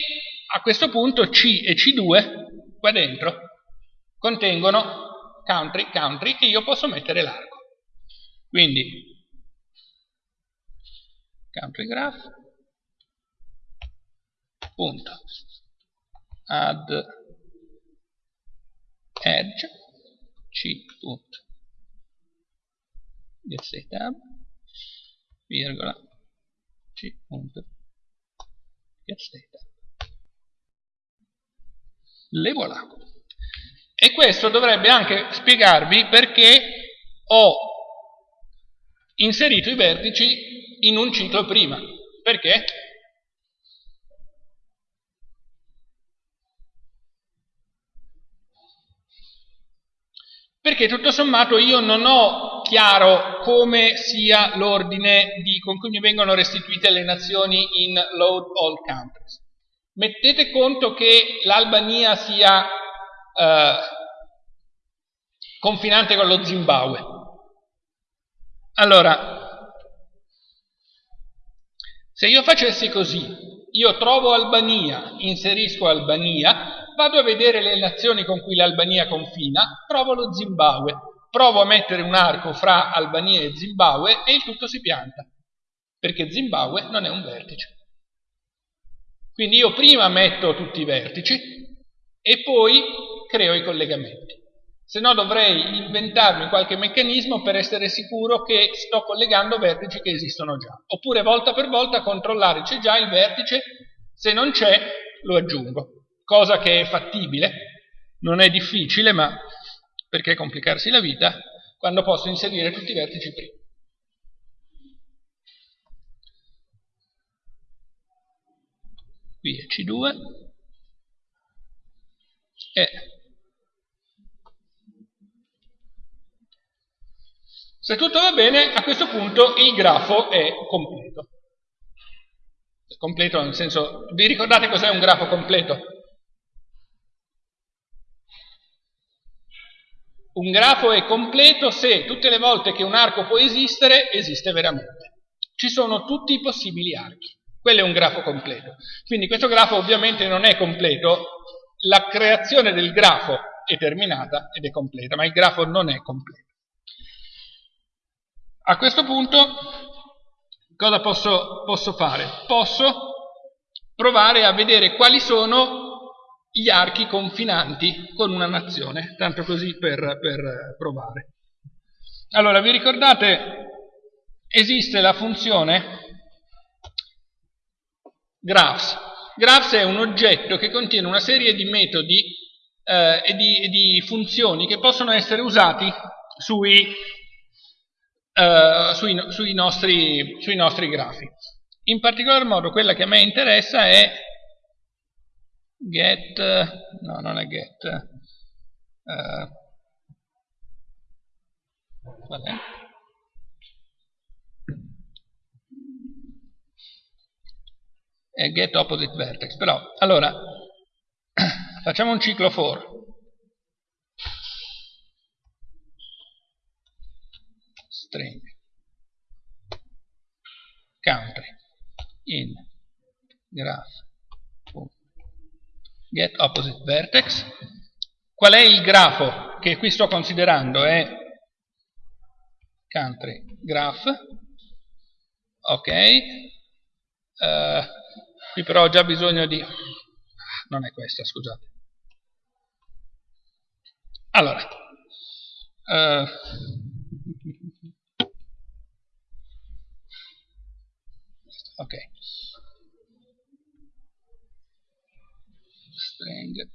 a questo punto C e C2 qua dentro contengono country, country, e io posso mettere l'arco. Quindi, country graph, punto, add edge, c, punto, get tab, virgola, c, punto, get tab. Le voilà. E questo dovrebbe anche spiegarvi perché ho inserito i vertici in un ciclo prima. Perché? Perché tutto sommato io non ho chiaro come sia l'ordine con cui mi vengono restituite le nazioni in load all countries. Mettete conto che l'Albania sia eh, confinante con lo Zimbabwe. Allora, se io facessi così, io trovo Albania, inserisco Albania, vado a vedere le nazioni con cui l'Albania confina, trovo lo Zimbabwe, provo a mettere un arco fra Albania e Zimbabwe e il tutto si pianta, perché Zimbabwe non è un vertice. Quindi io prima metto tutti i vertici e poi creo i collegamenti. Se no dovrei inventarmi qualche meccanismo per essere sicuro che sto collegando vertici che esistono già. Oppure volta per volta controllare c'è già il vertice, se non c'è lo aggiungo. Cosa che è fattibile, non è difficile, ma perché complicarsi la vita quando posso inserire tutti i vertici prima. Qui è C2 e Se tutto va bene, a questo punto il grafo è completo. Completo nel senso, vi ricordate cos'è un grafo completo? Un grafo è completo se tutte le volte che un arco può esistere, esiste veramente. Ci sono tutti i possibili archi. Quello è un grafo completo. Quindi questo grafo ovviamente non è completo, la creazione del grafo è terminata ed è completa, ma il grafo non è completo. A questo punto cosa posso, posso fare? Posso provare a vedere quali sono gli archi confinanti con una nazione, tanto così per, per provare. Allora, vi ricordate, esiste la funzione graphs. Graphs è un oggetto che contiene una serie di metodi eh, e di, di funzioni che possono essere usati sui eh, sui, sui, nostri, sui nostri grafi. In particolar modo quella che a me interessa è get, no non è get, uh, qual è? È get opposite vertex, però allora facciamo un ciclo for. String. Country. In. Graph get opposite vertex. Qual è il grafo che qui sto considerando? È country graph. Ok. Uh, qui però ho già bisogno di non è questa scusate. Allora uh, ok string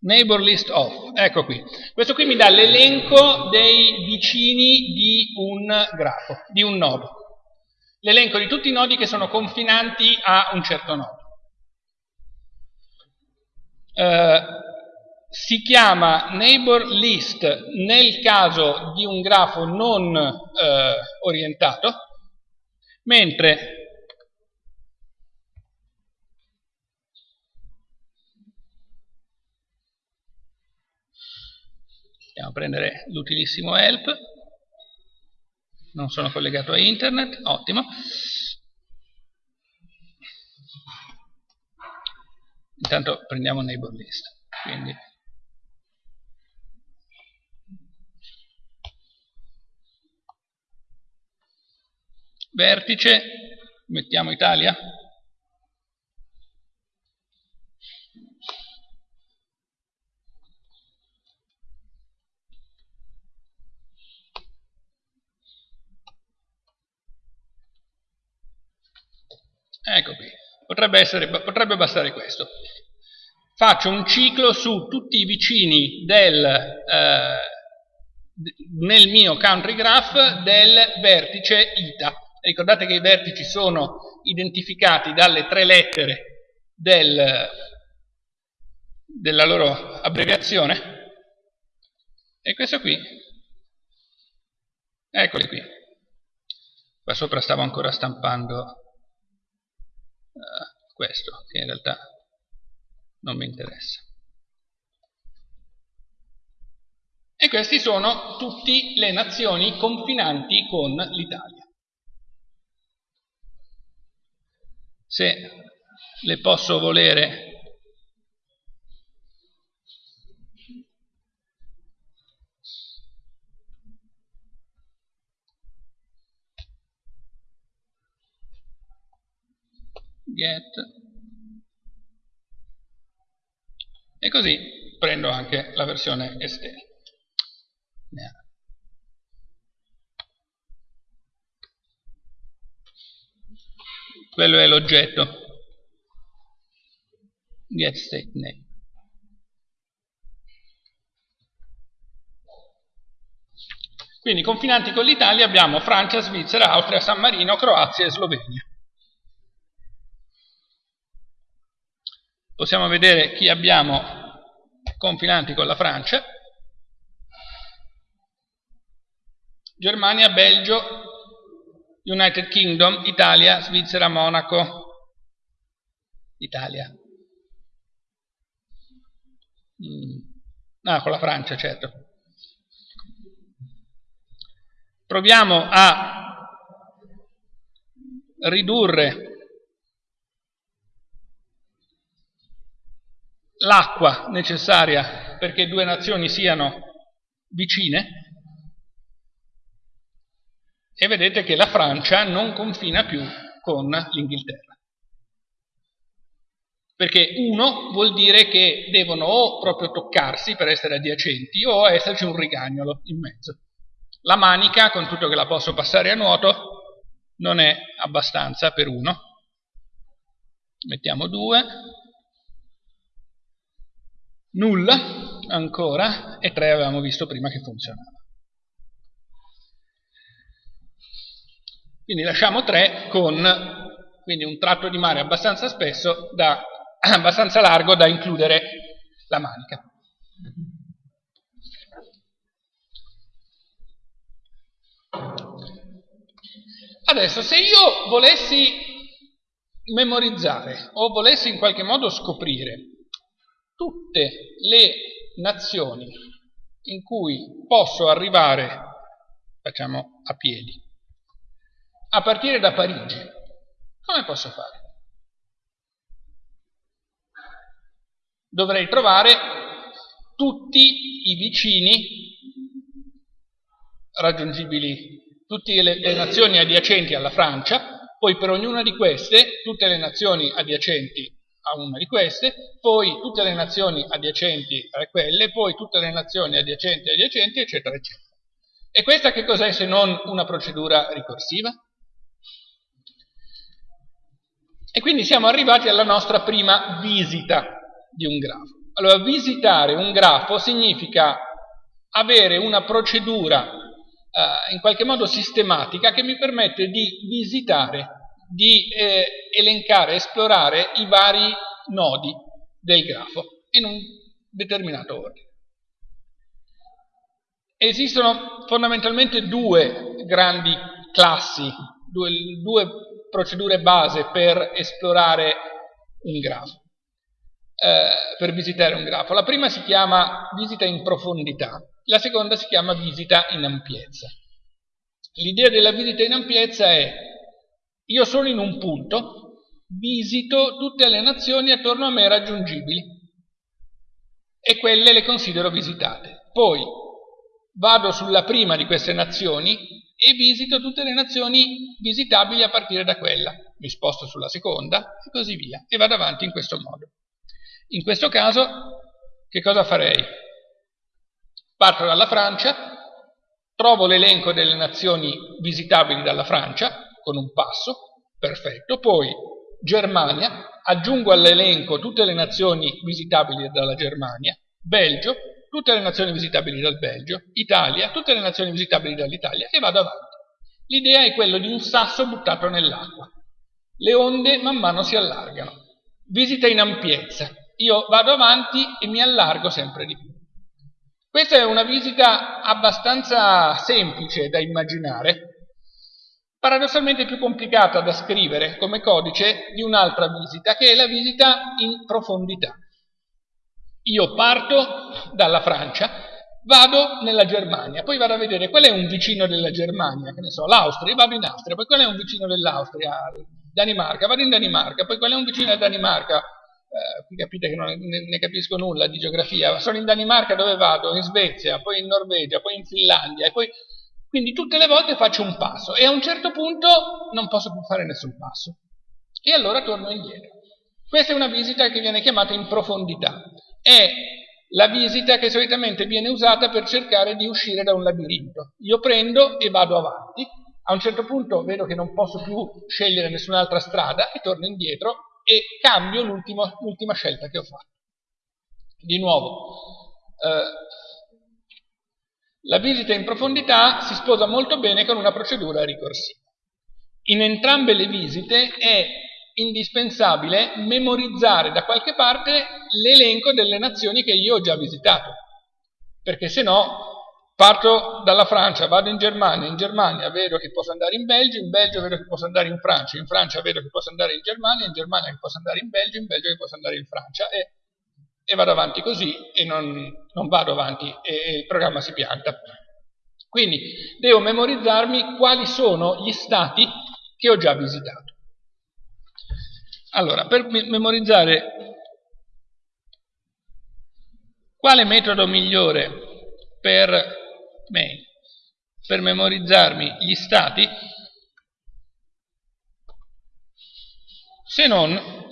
neighbor list of ecco qui. Questo qui mi dà l'elenco dei vicini di un grafo di un nodo l'elenco di tutti i nodi che sono confinanti a un certo nodo eh, si chiama neighbor list nel caso di un grafo non eh, orientato, mentre andiamo a prendere l'utilissimo help, non sono collegato a internet, ottimo. Intanto prendiamo neighbor list, quindi vertice, mettiamo Italia. Ecco qui, potrebbe, essere, potrebbe bastare questo. Faccio un ciclo su tutti i vicini del, eh, nel mio country graph del vertice ITA. Ricordate che i vertici sono identificati dalle tre lettere del, della loro abbreviazione. E questo qui, eccoli qui. Qua sopra stavo ancora stampando uh, questo, che in realtà non mi interessa. E queste sono tutte le nazioni confinanti con l'Italia. Se le posso volere. Get. E così prendo anche la versione esterna quello è l'oggetto. Get state name quindi confinanti con l'Italia abbiamo Francia, Svizzera, Austria, San Marino, Croazia e Slovenia. Possiamo vedere chi abbiamo confinanti con la Francia. Germania, Belgio, United Kingdom, Italia, Svizzera, Monaco, Italia. Mm. Ah, con la Francia, certo. Proviamo a ridurre l'acqua necessaria perché due nazioni siano vicine e vedete che la Francia non confina più con l'Inghilterra. Perché uno vuol dire che devono o proprio toccarsi per essere adiacenti o esserci un rigagnolo in mezzo. La manica, con tutto che la posso passare a nuoto, non è abbastanza per uno. Mettiamo due. Nulla, ancora, e tre avevamo visto prima che funzionava. Quindi lasciamo 3 con quindi un tratto di mare abbastanza spesso da, abbastanza largo da includere la manica. Adesso se io volessi memorizzare o volessi in qualche modo scoprire tutte le nazioni in cui posso arrivare, facciamo a piedi, a partire da Parigi. Come posso fare? Dovrei trovare tutti i vicini raggiungibili, tutte le, le nazioni adiacenti alla Francia, poi per ognuna di queste, tutte le nazioni adiacenti a una di queste, poi tutte le nazioni adiacenti a quelle, poi tutte le nazioni adiacenti adiacenti, eccetera, eccetera. E questa che cos'è se non una procedura ricorsiva? E quindi siamo arrivati alla nostra prima visita di un grafo. Allora, visitare un grafo significa avere una procedura eh, in qualche modo sistematica che mi permette di visitare, di eh, elencare, esplorare i vari nodi del grafo in un determinato ordine. Esistono fondamentalmente due grandi classi, due, due procedure base per esplorare un grafo, eh, per visitare un grafo. La prima si chiama visita in profondità, la seconda si chiama visita in ampiezza. L'idea della visita in ampiezza è io sono in un punto visito tutte le nazioni attorno a me raggiungibili e quelle le considero visitate. Poi vado sulla prima di queste nazioni e visito tutte le nazioni visitabili a partire da quella. Mi sposto sulla seconda e così via e vado avanti in questo modo. In questo caso che cosa farei? Parto dalla Francia, trovo l'elenco delle nazioni visitabili dalla Francia con un passo, perfetto, poi Germania, aggiungo all'elenco tutte le nazioni visitabili dalla Germania, Belgio, tutte le nazioni visitabili dal Belgio, Italia, tutte le nazioni visitabili dall'Italia e vado avanti. L'idea è quella di un sasso buttato nell'acqua. Le onde man mano si allargano. Visita in ampiezza. Io vado avanti e mi allargo sempre di più. Questa è una visita abbastanza semplice da immaginare, paradossalmente più complicata da scrivere come codice di un'altra visita, che è la visita in profondità. Io parto dalla Francia, vado nella Germania, poi vado a vedere qual è un vicino della Germania, che ne so, l'Austria, vado in Austria, poi qual è un vicino dell'Austria, Danimarca, vado in Danimarca, poi qual è un vicino della Danimarca, eh, capite che non ne, ne, capisco nulla di geografia, sono in Danimarca dove vado, in Svezia, poi in Norvegia, poi in Finlandia, e poi quindi tutte le volte faccio un passo e a un certo punto non posso più fare nessun passo. E allora torno indietro. Questa è una visita che viene chiamata in profondità. È la visita che solitamente viene usata per cercare di uscire da un labirinto. Io prendo e vado avanti, a un certo punto vedo che non posso più scegliere nessun'altra strada e torno indietro e cambio l'ultima scelta che ho fatto. Di nuovo, eh, la visita in profondità si sposa molto bene con una procedura ricorsiva. In entrambe le visite è indispensabile memorizzare da qualche parte l'elenco delle nazioni che io ho già visitato, perché se no parto dalla Francia, vado in Germania, in Germania vedo che posso andare in Belgio, in Belgio vedo che posso andare in Francia, in Francia vedo che posso andare in Germania, in Germania che posso andare in Belgio, in Belgio che posso andare in Francia e e vado avanti così e non, non vado avanti e, e il programma si pianta. Quindi devo memorizzarmi quali sono gli stati che ho già visitato. Allora, per memorizzare quale metodo migliore per me, per memorizzarmi gli stati, se non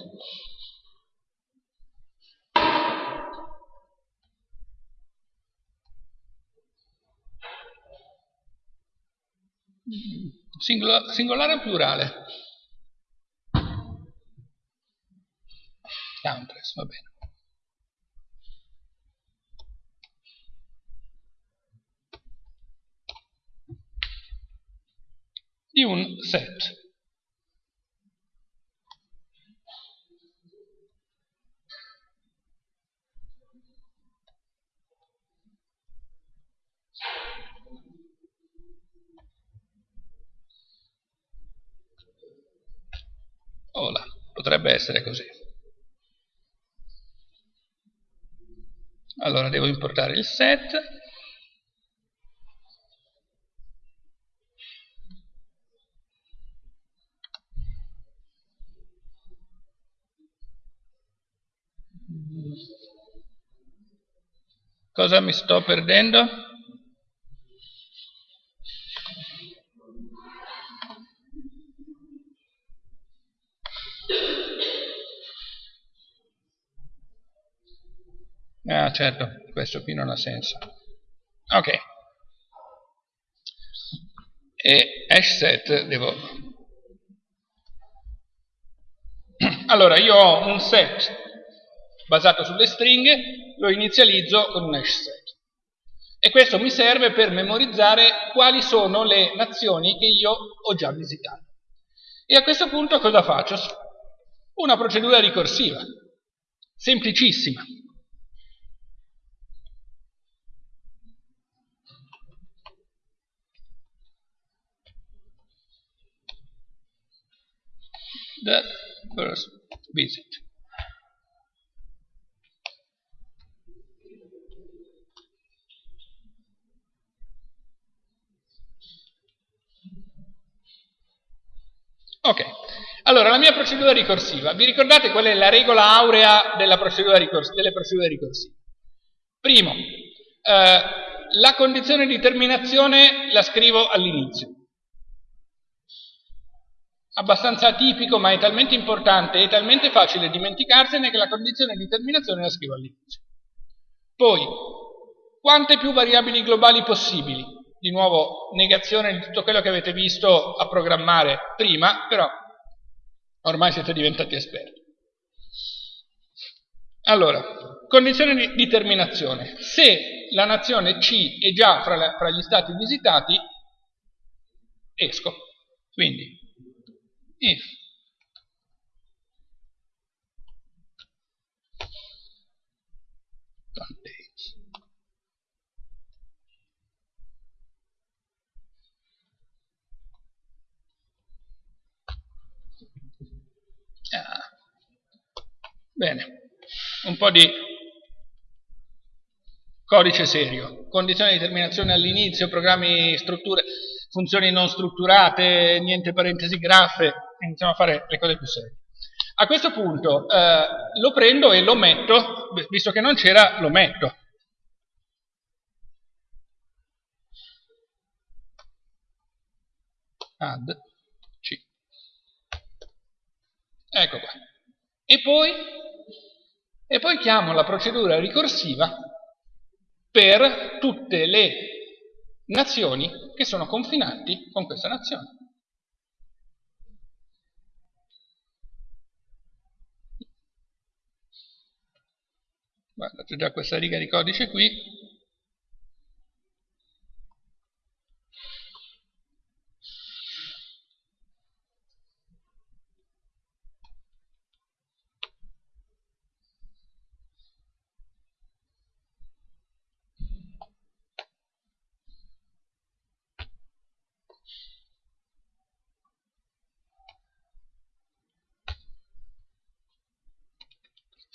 Singolare, o plurale? Countless, va bene. Di un set. Ola, potrebbe essere così. Allora devo importare il set. Cosa mi sto perdendo? Ah, certo, questo qui non ha senso. Ok. E hash set devo... Allora, io ho un set basato sulle stringhe, lo inizializzo con un hash set. E questo mi serve per memorizzare quali sono le nazioni che io ho già visitato. E a questo punto cosa faccio? Una procedura ricorsiva, semplicissima. The first visit. Ok, Allora, la mia procedura ricorsiva, vi ricordate qual è la regola aurea procedura delle procedure ricorsive? Primo, eh, la condizione di terminazione la scrivo all'inizio. Abbastanza atipico, ma è talmente importante e talmente facile dimenticarsene che la condizione di terminazione la scrivo all'inizio. Poi, quante più variabili globali possibili? Di nuovo, negazione di tutto quello che avete visto a programmare prima, però ormai siete diventati esperti. Allora, condizione di, di terminazione. Se la nazione C è già fra, la, fra gli stati visitati, esco. Quindi, if Ah. Bene. Un po' di codice serio, condizioni di terminazione all'inizio, programmi, strutture, funzioni non strutturate, niente parentesi graffe, iniziamo a fare le cose più serie. A questo punto eh, lo prendo e lo metto, visto che non c'era, lo metto. Add C. Ecco qua. E poi e poi chiamo la procedura ricorsiva per tutte le nazioni che sono confinanti con questa nazione. Guarda, c'è già questa riga di codice qui,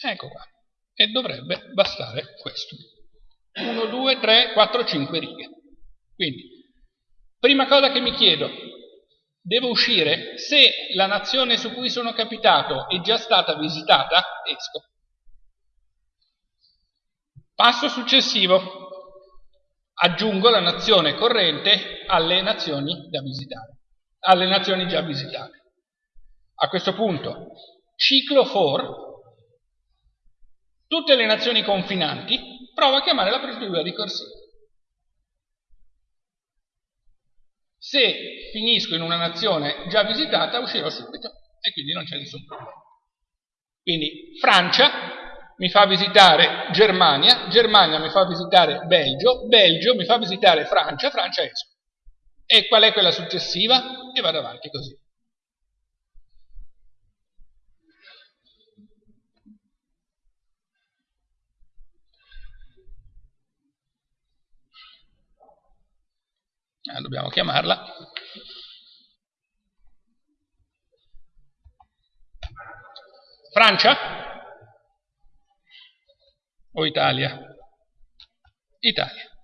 Ecco qua. Dovrebbe bastare questo. 1, 2, 3, 4, 5 righe. Quindi, prima cosa che mi chiedo, devo uscire, se la nazione su cui sono capitato è già stata visitata, esco. Passo successivo, aggiungo la nazione corrente alle nazioni da visitare, alle nazioni già visitate. A questo punto, ciclo for tutte le nazioni confinanti, prova a chiamare la procedura ricorsiva. Se finisco in una nazione già visitata, uscirò subito e quindi non c'è nessun problema. Quindi Francia mi fa visitare Germania, Germania mi fa visitare Belgio, Belgio mi fa visitare Francia, Francia esco. E qual è quella successiva? E vado avanti così. Eh, dobbiamo chiamarla Francia o Italia? Italia.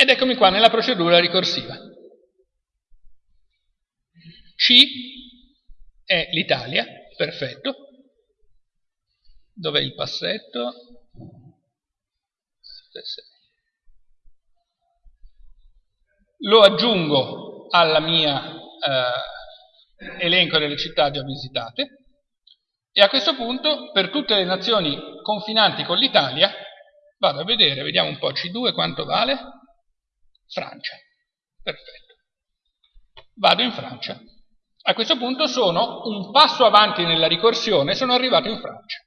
Ed eccomi qua nella procedura ricorsiva. C è l'Italia, perfetto. Dov'è il passetto? Lo aggiungo alla mia eh, elenco delle città già visitate e a questo punto per tutte le nazioni confinanti con l'Italia vado a vedere, vediamo un po' C2 quanto vale Francia. Perfetto. Vado in Francia. A questo punto sono un passo avanti nella ricorsione, sono arrivato in Francia.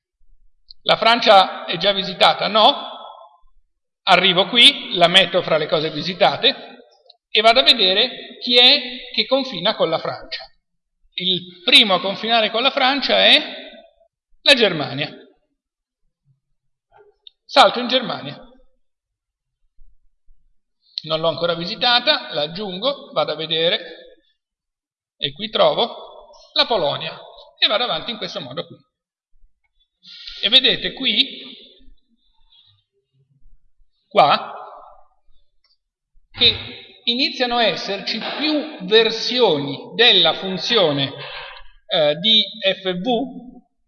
La Francia è già visitata? No. Arrivo qui, la metto fra le cose visitate e vado a vedere chi è che confina con la Francia. Il primo a confinare con la Francia è la Germania. Salto in Germania non l'ho ancora visitata, la aggiungo, vado a vedere, e qui trovo la Polonia. E vado avanti in questo modo qui. E vedete qui, qua, che iniziano a esserci più versioni della funzione eh, di fv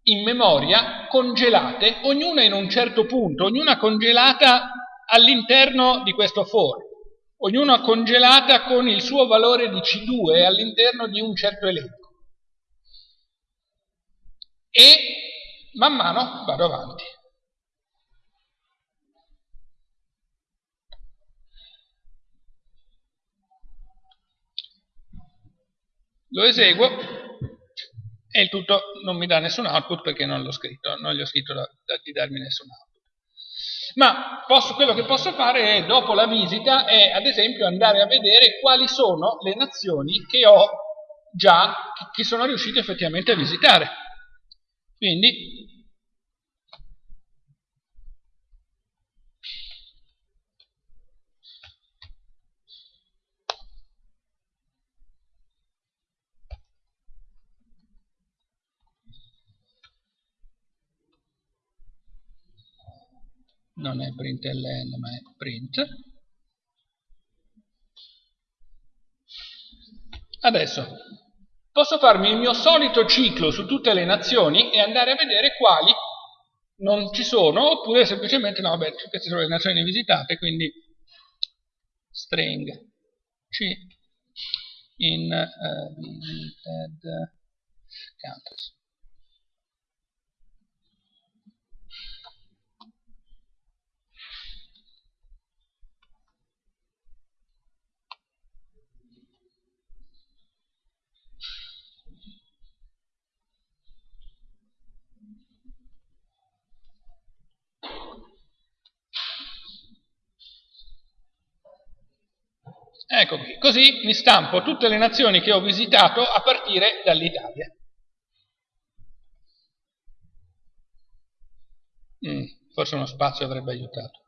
in memoria congelate, ognuna in un certo punto, ognuna congelata all'interno di questo for, ognuna congelata con il suo valore di C2 all'interno di un certo elenco. E man mano vado avanti. Lo eseguo e il tutto non mi dà nessun output perché non l'ho scritto, non gli ho scritto da, da, di darmi nessun output. Ma posso, quello che posso fare è, dopo la visita è ad esempio andare a vedere quali sono le nazioni che ho già, che sono riuscito effettivamente a visitare. Quindi non è println ma è print. Adesso posso farmi il mio solito ciclo su tutte le nazioni e andare a vedere quali non ci sono oppure semplicemente no, beh, queste sono le nazioni visitate quindi string c in uh, visited countries Ecco qui, così mi stampo tutte le nazioni che ho visitato a partire dall'Italia. Mm, forse uno spazio avrebbe aiutato.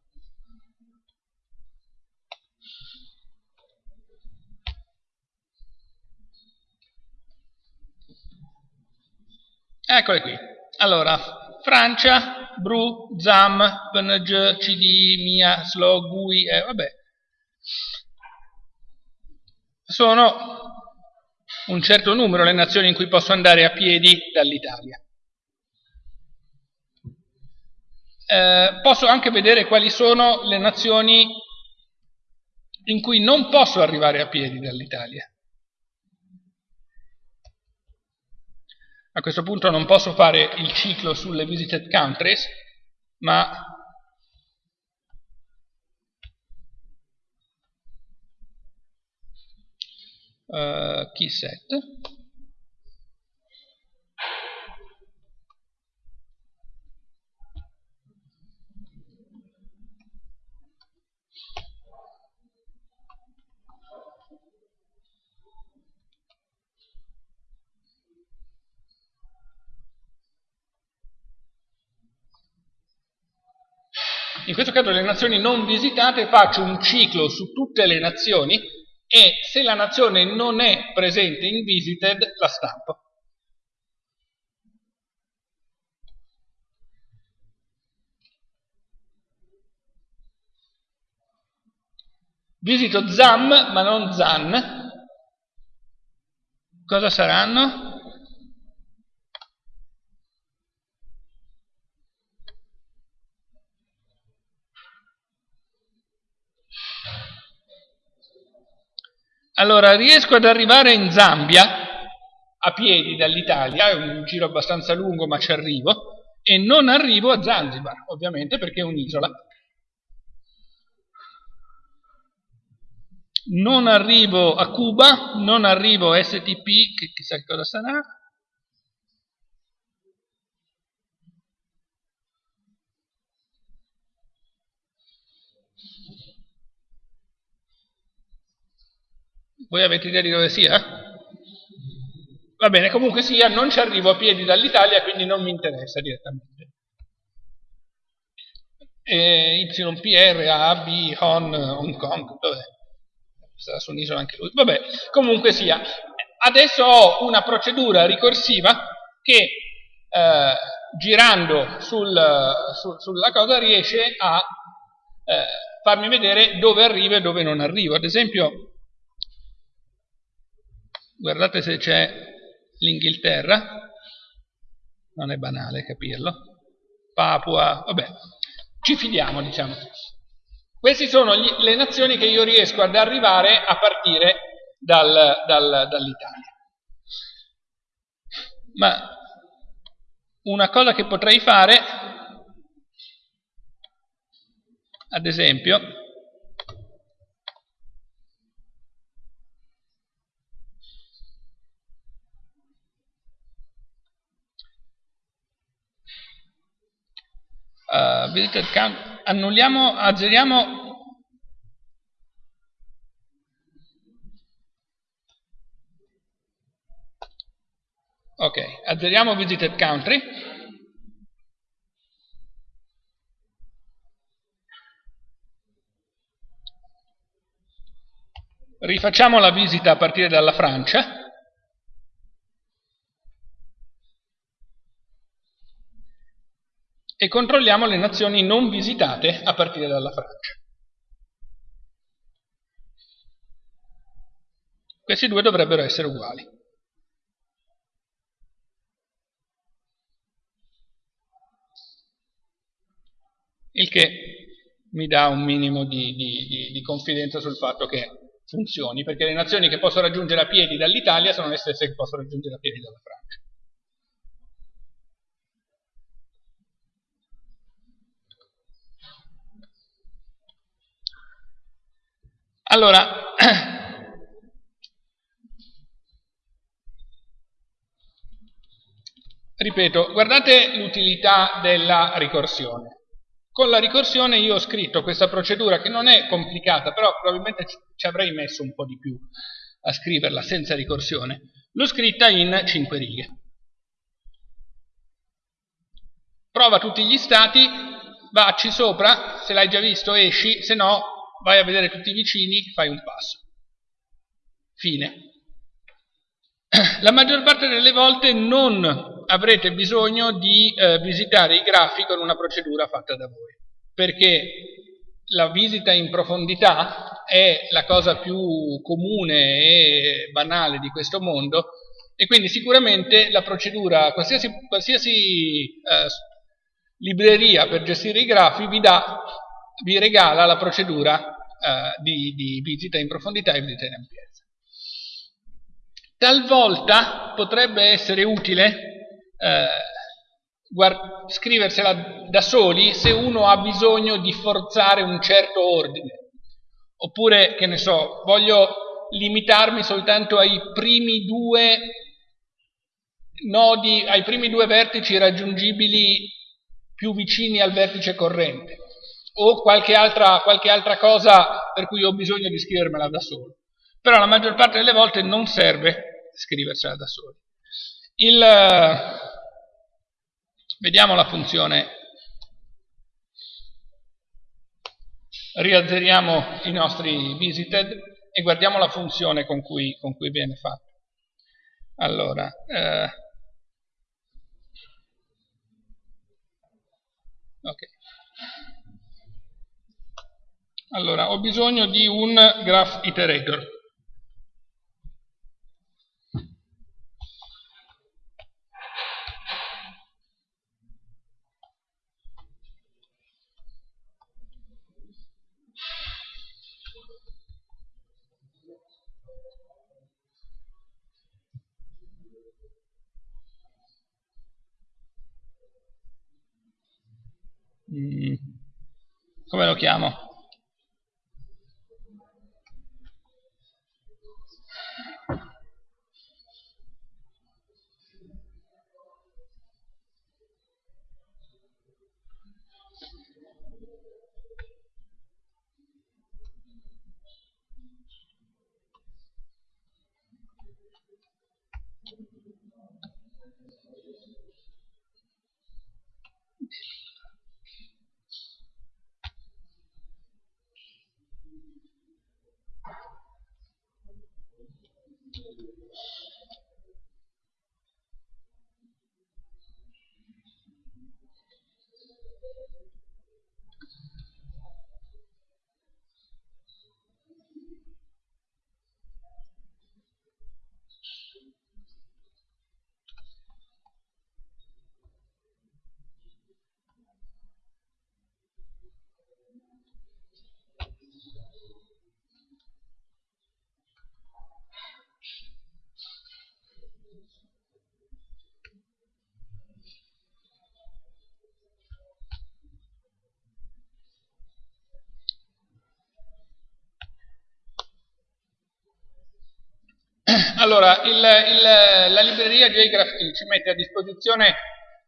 Eccole qui. Allora, Francia, Bru, Zam, PNG, CD, Mia, Slow, GUI, eh, vabbè, sono un certo numero le nazioni in cui posso andare a piedi dall'Italia. Eh, posso anche vedere quali sono le nazioni in cui non posso arrivare a piedi dall'Italia. A questo punto non posso fare il ciclo sulle visited countries, ma uh, key set. In questo caso le nazioni non visitate faccio un ciclo su tutte le nazioni e se la nazione non è presente in visited la stampo. Visito ZAM ma non ZAN. Cosa saranno? Allora, riesco ad arrivare in Zambia a piedi dall'Italia, è un giro abbastanza lungo ma ci arrivo, e non arrivo a Zanzibar, ovviamente perché è un'isola. Non arrivo a Cuba, non arrivo a STP, che chissà cosa sarà, Voi avete idea di dove sia? Va bene, comunque sia, non ci arrivo a piedi dall'Italia, quindi non mi interessa direttamente. E YPR, A, B, Hon, Hong Kong, dov'è? Sarà su un'isola anche lui. Vabbè, comunque sia, adesso ho una procedura ricorsiva che eh, girando sul, su, sulla cosa riesce a eh, farmi vedere dove arrivo e dove non arrivo. Ad esempio, guardate se c'è l'Inghilterra, non è banale capirlo, Papua, vabbè, ci fidiamo diciamo. Queste sono gli, le nazioni che io riesco ad arrivare a partire dal, dal, dall'Italia. Ma una cosa che potrei fare, ad esempio, visited count, annulliamo, azzeriamo ok, azzeriamo visited country. Rifacciamo la visita a partire dalla Francia e controlliamo le nazioni non visitate a partire dalla Francia. Questi due dovrebbero essere uguali. Il che mi dà un minimo di, di, di, di confidenza sul fatto che funzioni, perché le nazioni che posso raggiungere a piedi dall'Italia sono le stesse che posso raggiungere a piedi dalla Francia. Allora, ripeto, guardate l'utilità della ricorsione. Con la ricorsione io ho scritto questa procedura che non è complicata, però probabilmente ci avrei messo un po' di più a scriverla senza ricorsione. L'ho scritta in 5 righe. Prova tutti gli stati, vacci sopra, se l'hai già visto esci, se no vai a vedere tutti i vicini, fai un passo. Fine. La maggior parte delle volte non avrete bisogno di eh, visitare i grafi con una procedura fatta da voi, perché la visita in profondità è la cosa più comune e banale di questo mondo e quindi sicuramente la procedura, qualsiasi, qualsiasi eh, libreria per gestire i grafi vi dà vi regala la procedura eh, di, di, visita in profondità e visita in ampiezza. Talvolta potrebbe essere utile eh, scriversela da soli se uno ha bisogno di forzare un certo ordine. Oppure, che ne so, voglio limitarmi soltanto ai primi due nodi, ai primi due vertici raggiungibili più vicini al vertice corrente o qualche altra, qualche altra cosa per cui ho bisogno di scrivermela da solo. Però la maggior parte delle volte non serve scriversela da soli. Il, vediamo la funzione, riazzeriamo i nostri visited e guardiamo la funzione con cui, con cui viene fatto. Allora, eh, ok. Allora, ho bisogno di un graph iterator. Mm. Come lo chiamo? Allora, il, il, la libreria JGraphT ci mette a disposizione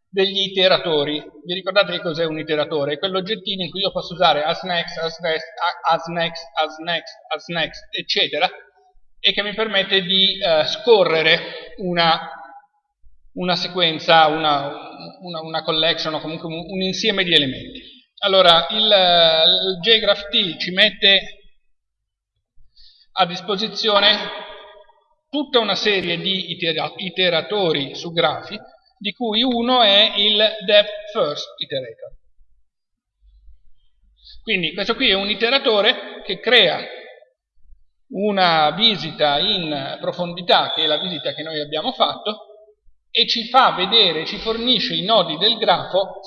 degli iteratori. Vi ricordate che cos'è un iteratore? È quell'oggettino in cui io posso usare as next, as next, as next, as next, as next, eccetera, e che mi permette di uh, scorrere una, una sequenza, una, una, una, collection o comunque un, un insieme di elementi. Allora, il, il JGraphT ci mette a disposizione tutta una serie di iteratori su grafi di cui uno è il depth first iterator. Quindi questo qui è un iteratore che crea una visita in profondità, che è la visita che noi abbiamo fatto, e ci fa vedere, ci fornisce i nodi del grafo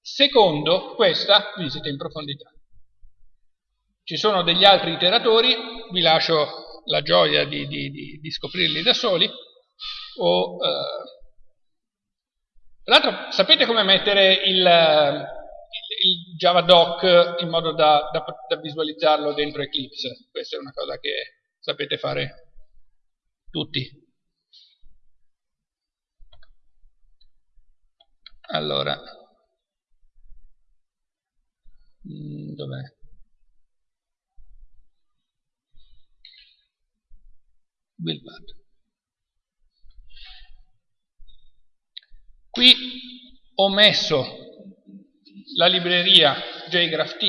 secondo questa visita in profondità. Ci sono degli altri iteratori, vi lascio la gioia di, di, di, di scoprirli da soli, o eh, tra l'altro, sapete come mettere il, il JavaDoc in modo da, da, da, visualizzarlo dentro Eclipse? Questa è una cosa che sapete fare tutti. Allora, mm, dov'è? Buildpad. Qui ho messo la libreria JGraphT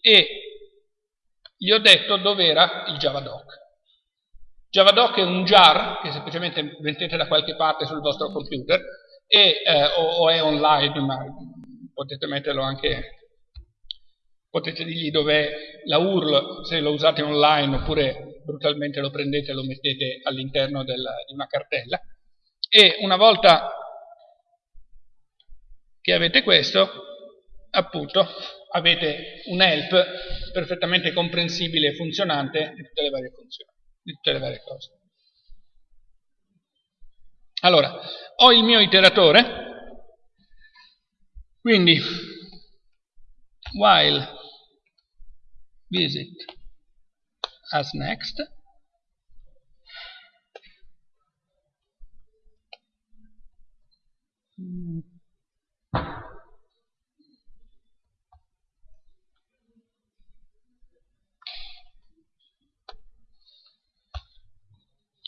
e gli ho detto dove era il JavaDoc. JavaDoc è un jar che semplicemente mettete da qualche parte sul vostro computer e, eh, o, o, è online, ma potete metterlo anche, potete dirgli dove la URL se lo usate online oppure brutalmente lo prendete e lo mettete all'interno di una cartella e una volta che avete questo, appunto, avete un help perfettamente comprensibile e funzionante di tutte le varie funzioni, di tutte le varie cose. Allora, ho il mio iteratore, quindi while visit as next.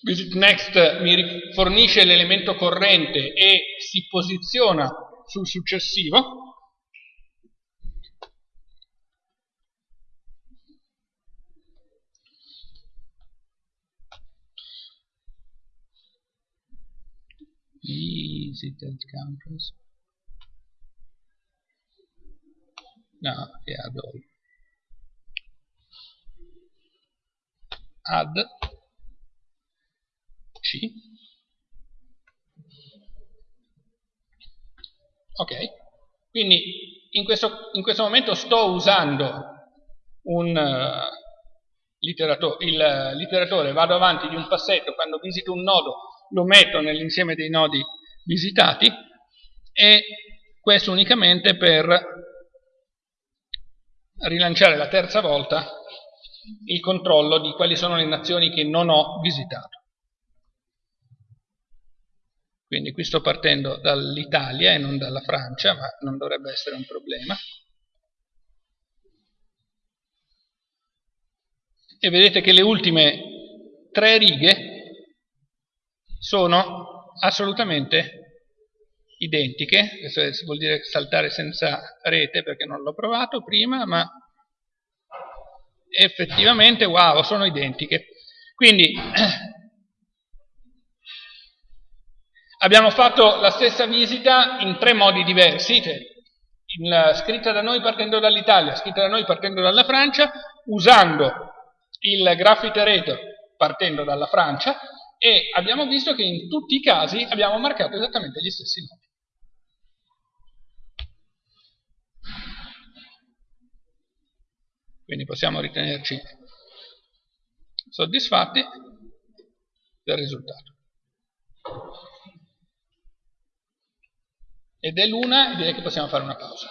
Visit Next mi fornisce l'elemento corrente e si posiziona sul successivo. Visited countries. No, yeah, Add C. Ok, quindi in questo, in questo momento sto usando un, uh, l'iteratore, vado avanti di un passetto, quando visito un nodo lo metto nell'insieme dei nodi visitati e questo unicamente per rilanciare la terza volta il controllo di quali sono le nazioni che non ho visitato. Quindi qui sto partendo dall'Italia e non dalla Francia, ma non dovrebbe essere un problema. E vedete che le ultime tre righe sono assolutamente identiche, questo vuol dire saltare senza rete perché non l'ho provato prima, ma effettivamente, wow, sono identiche. Quindi Abbiamo fatto la stessa visita in tre modi diversi, cioè in, scritta da noi partendo dall'Italia, scritta da noi partendo dalla Francia, usando il graph iterator partendo dalla Francia e abbiamo visto che in tutti i casi abbiamo marcato esattamente gli stessi nodi. Quindi possiamo ritenerci soddisfatti del risultato ed è l'una direi che possiamo fare una pausa.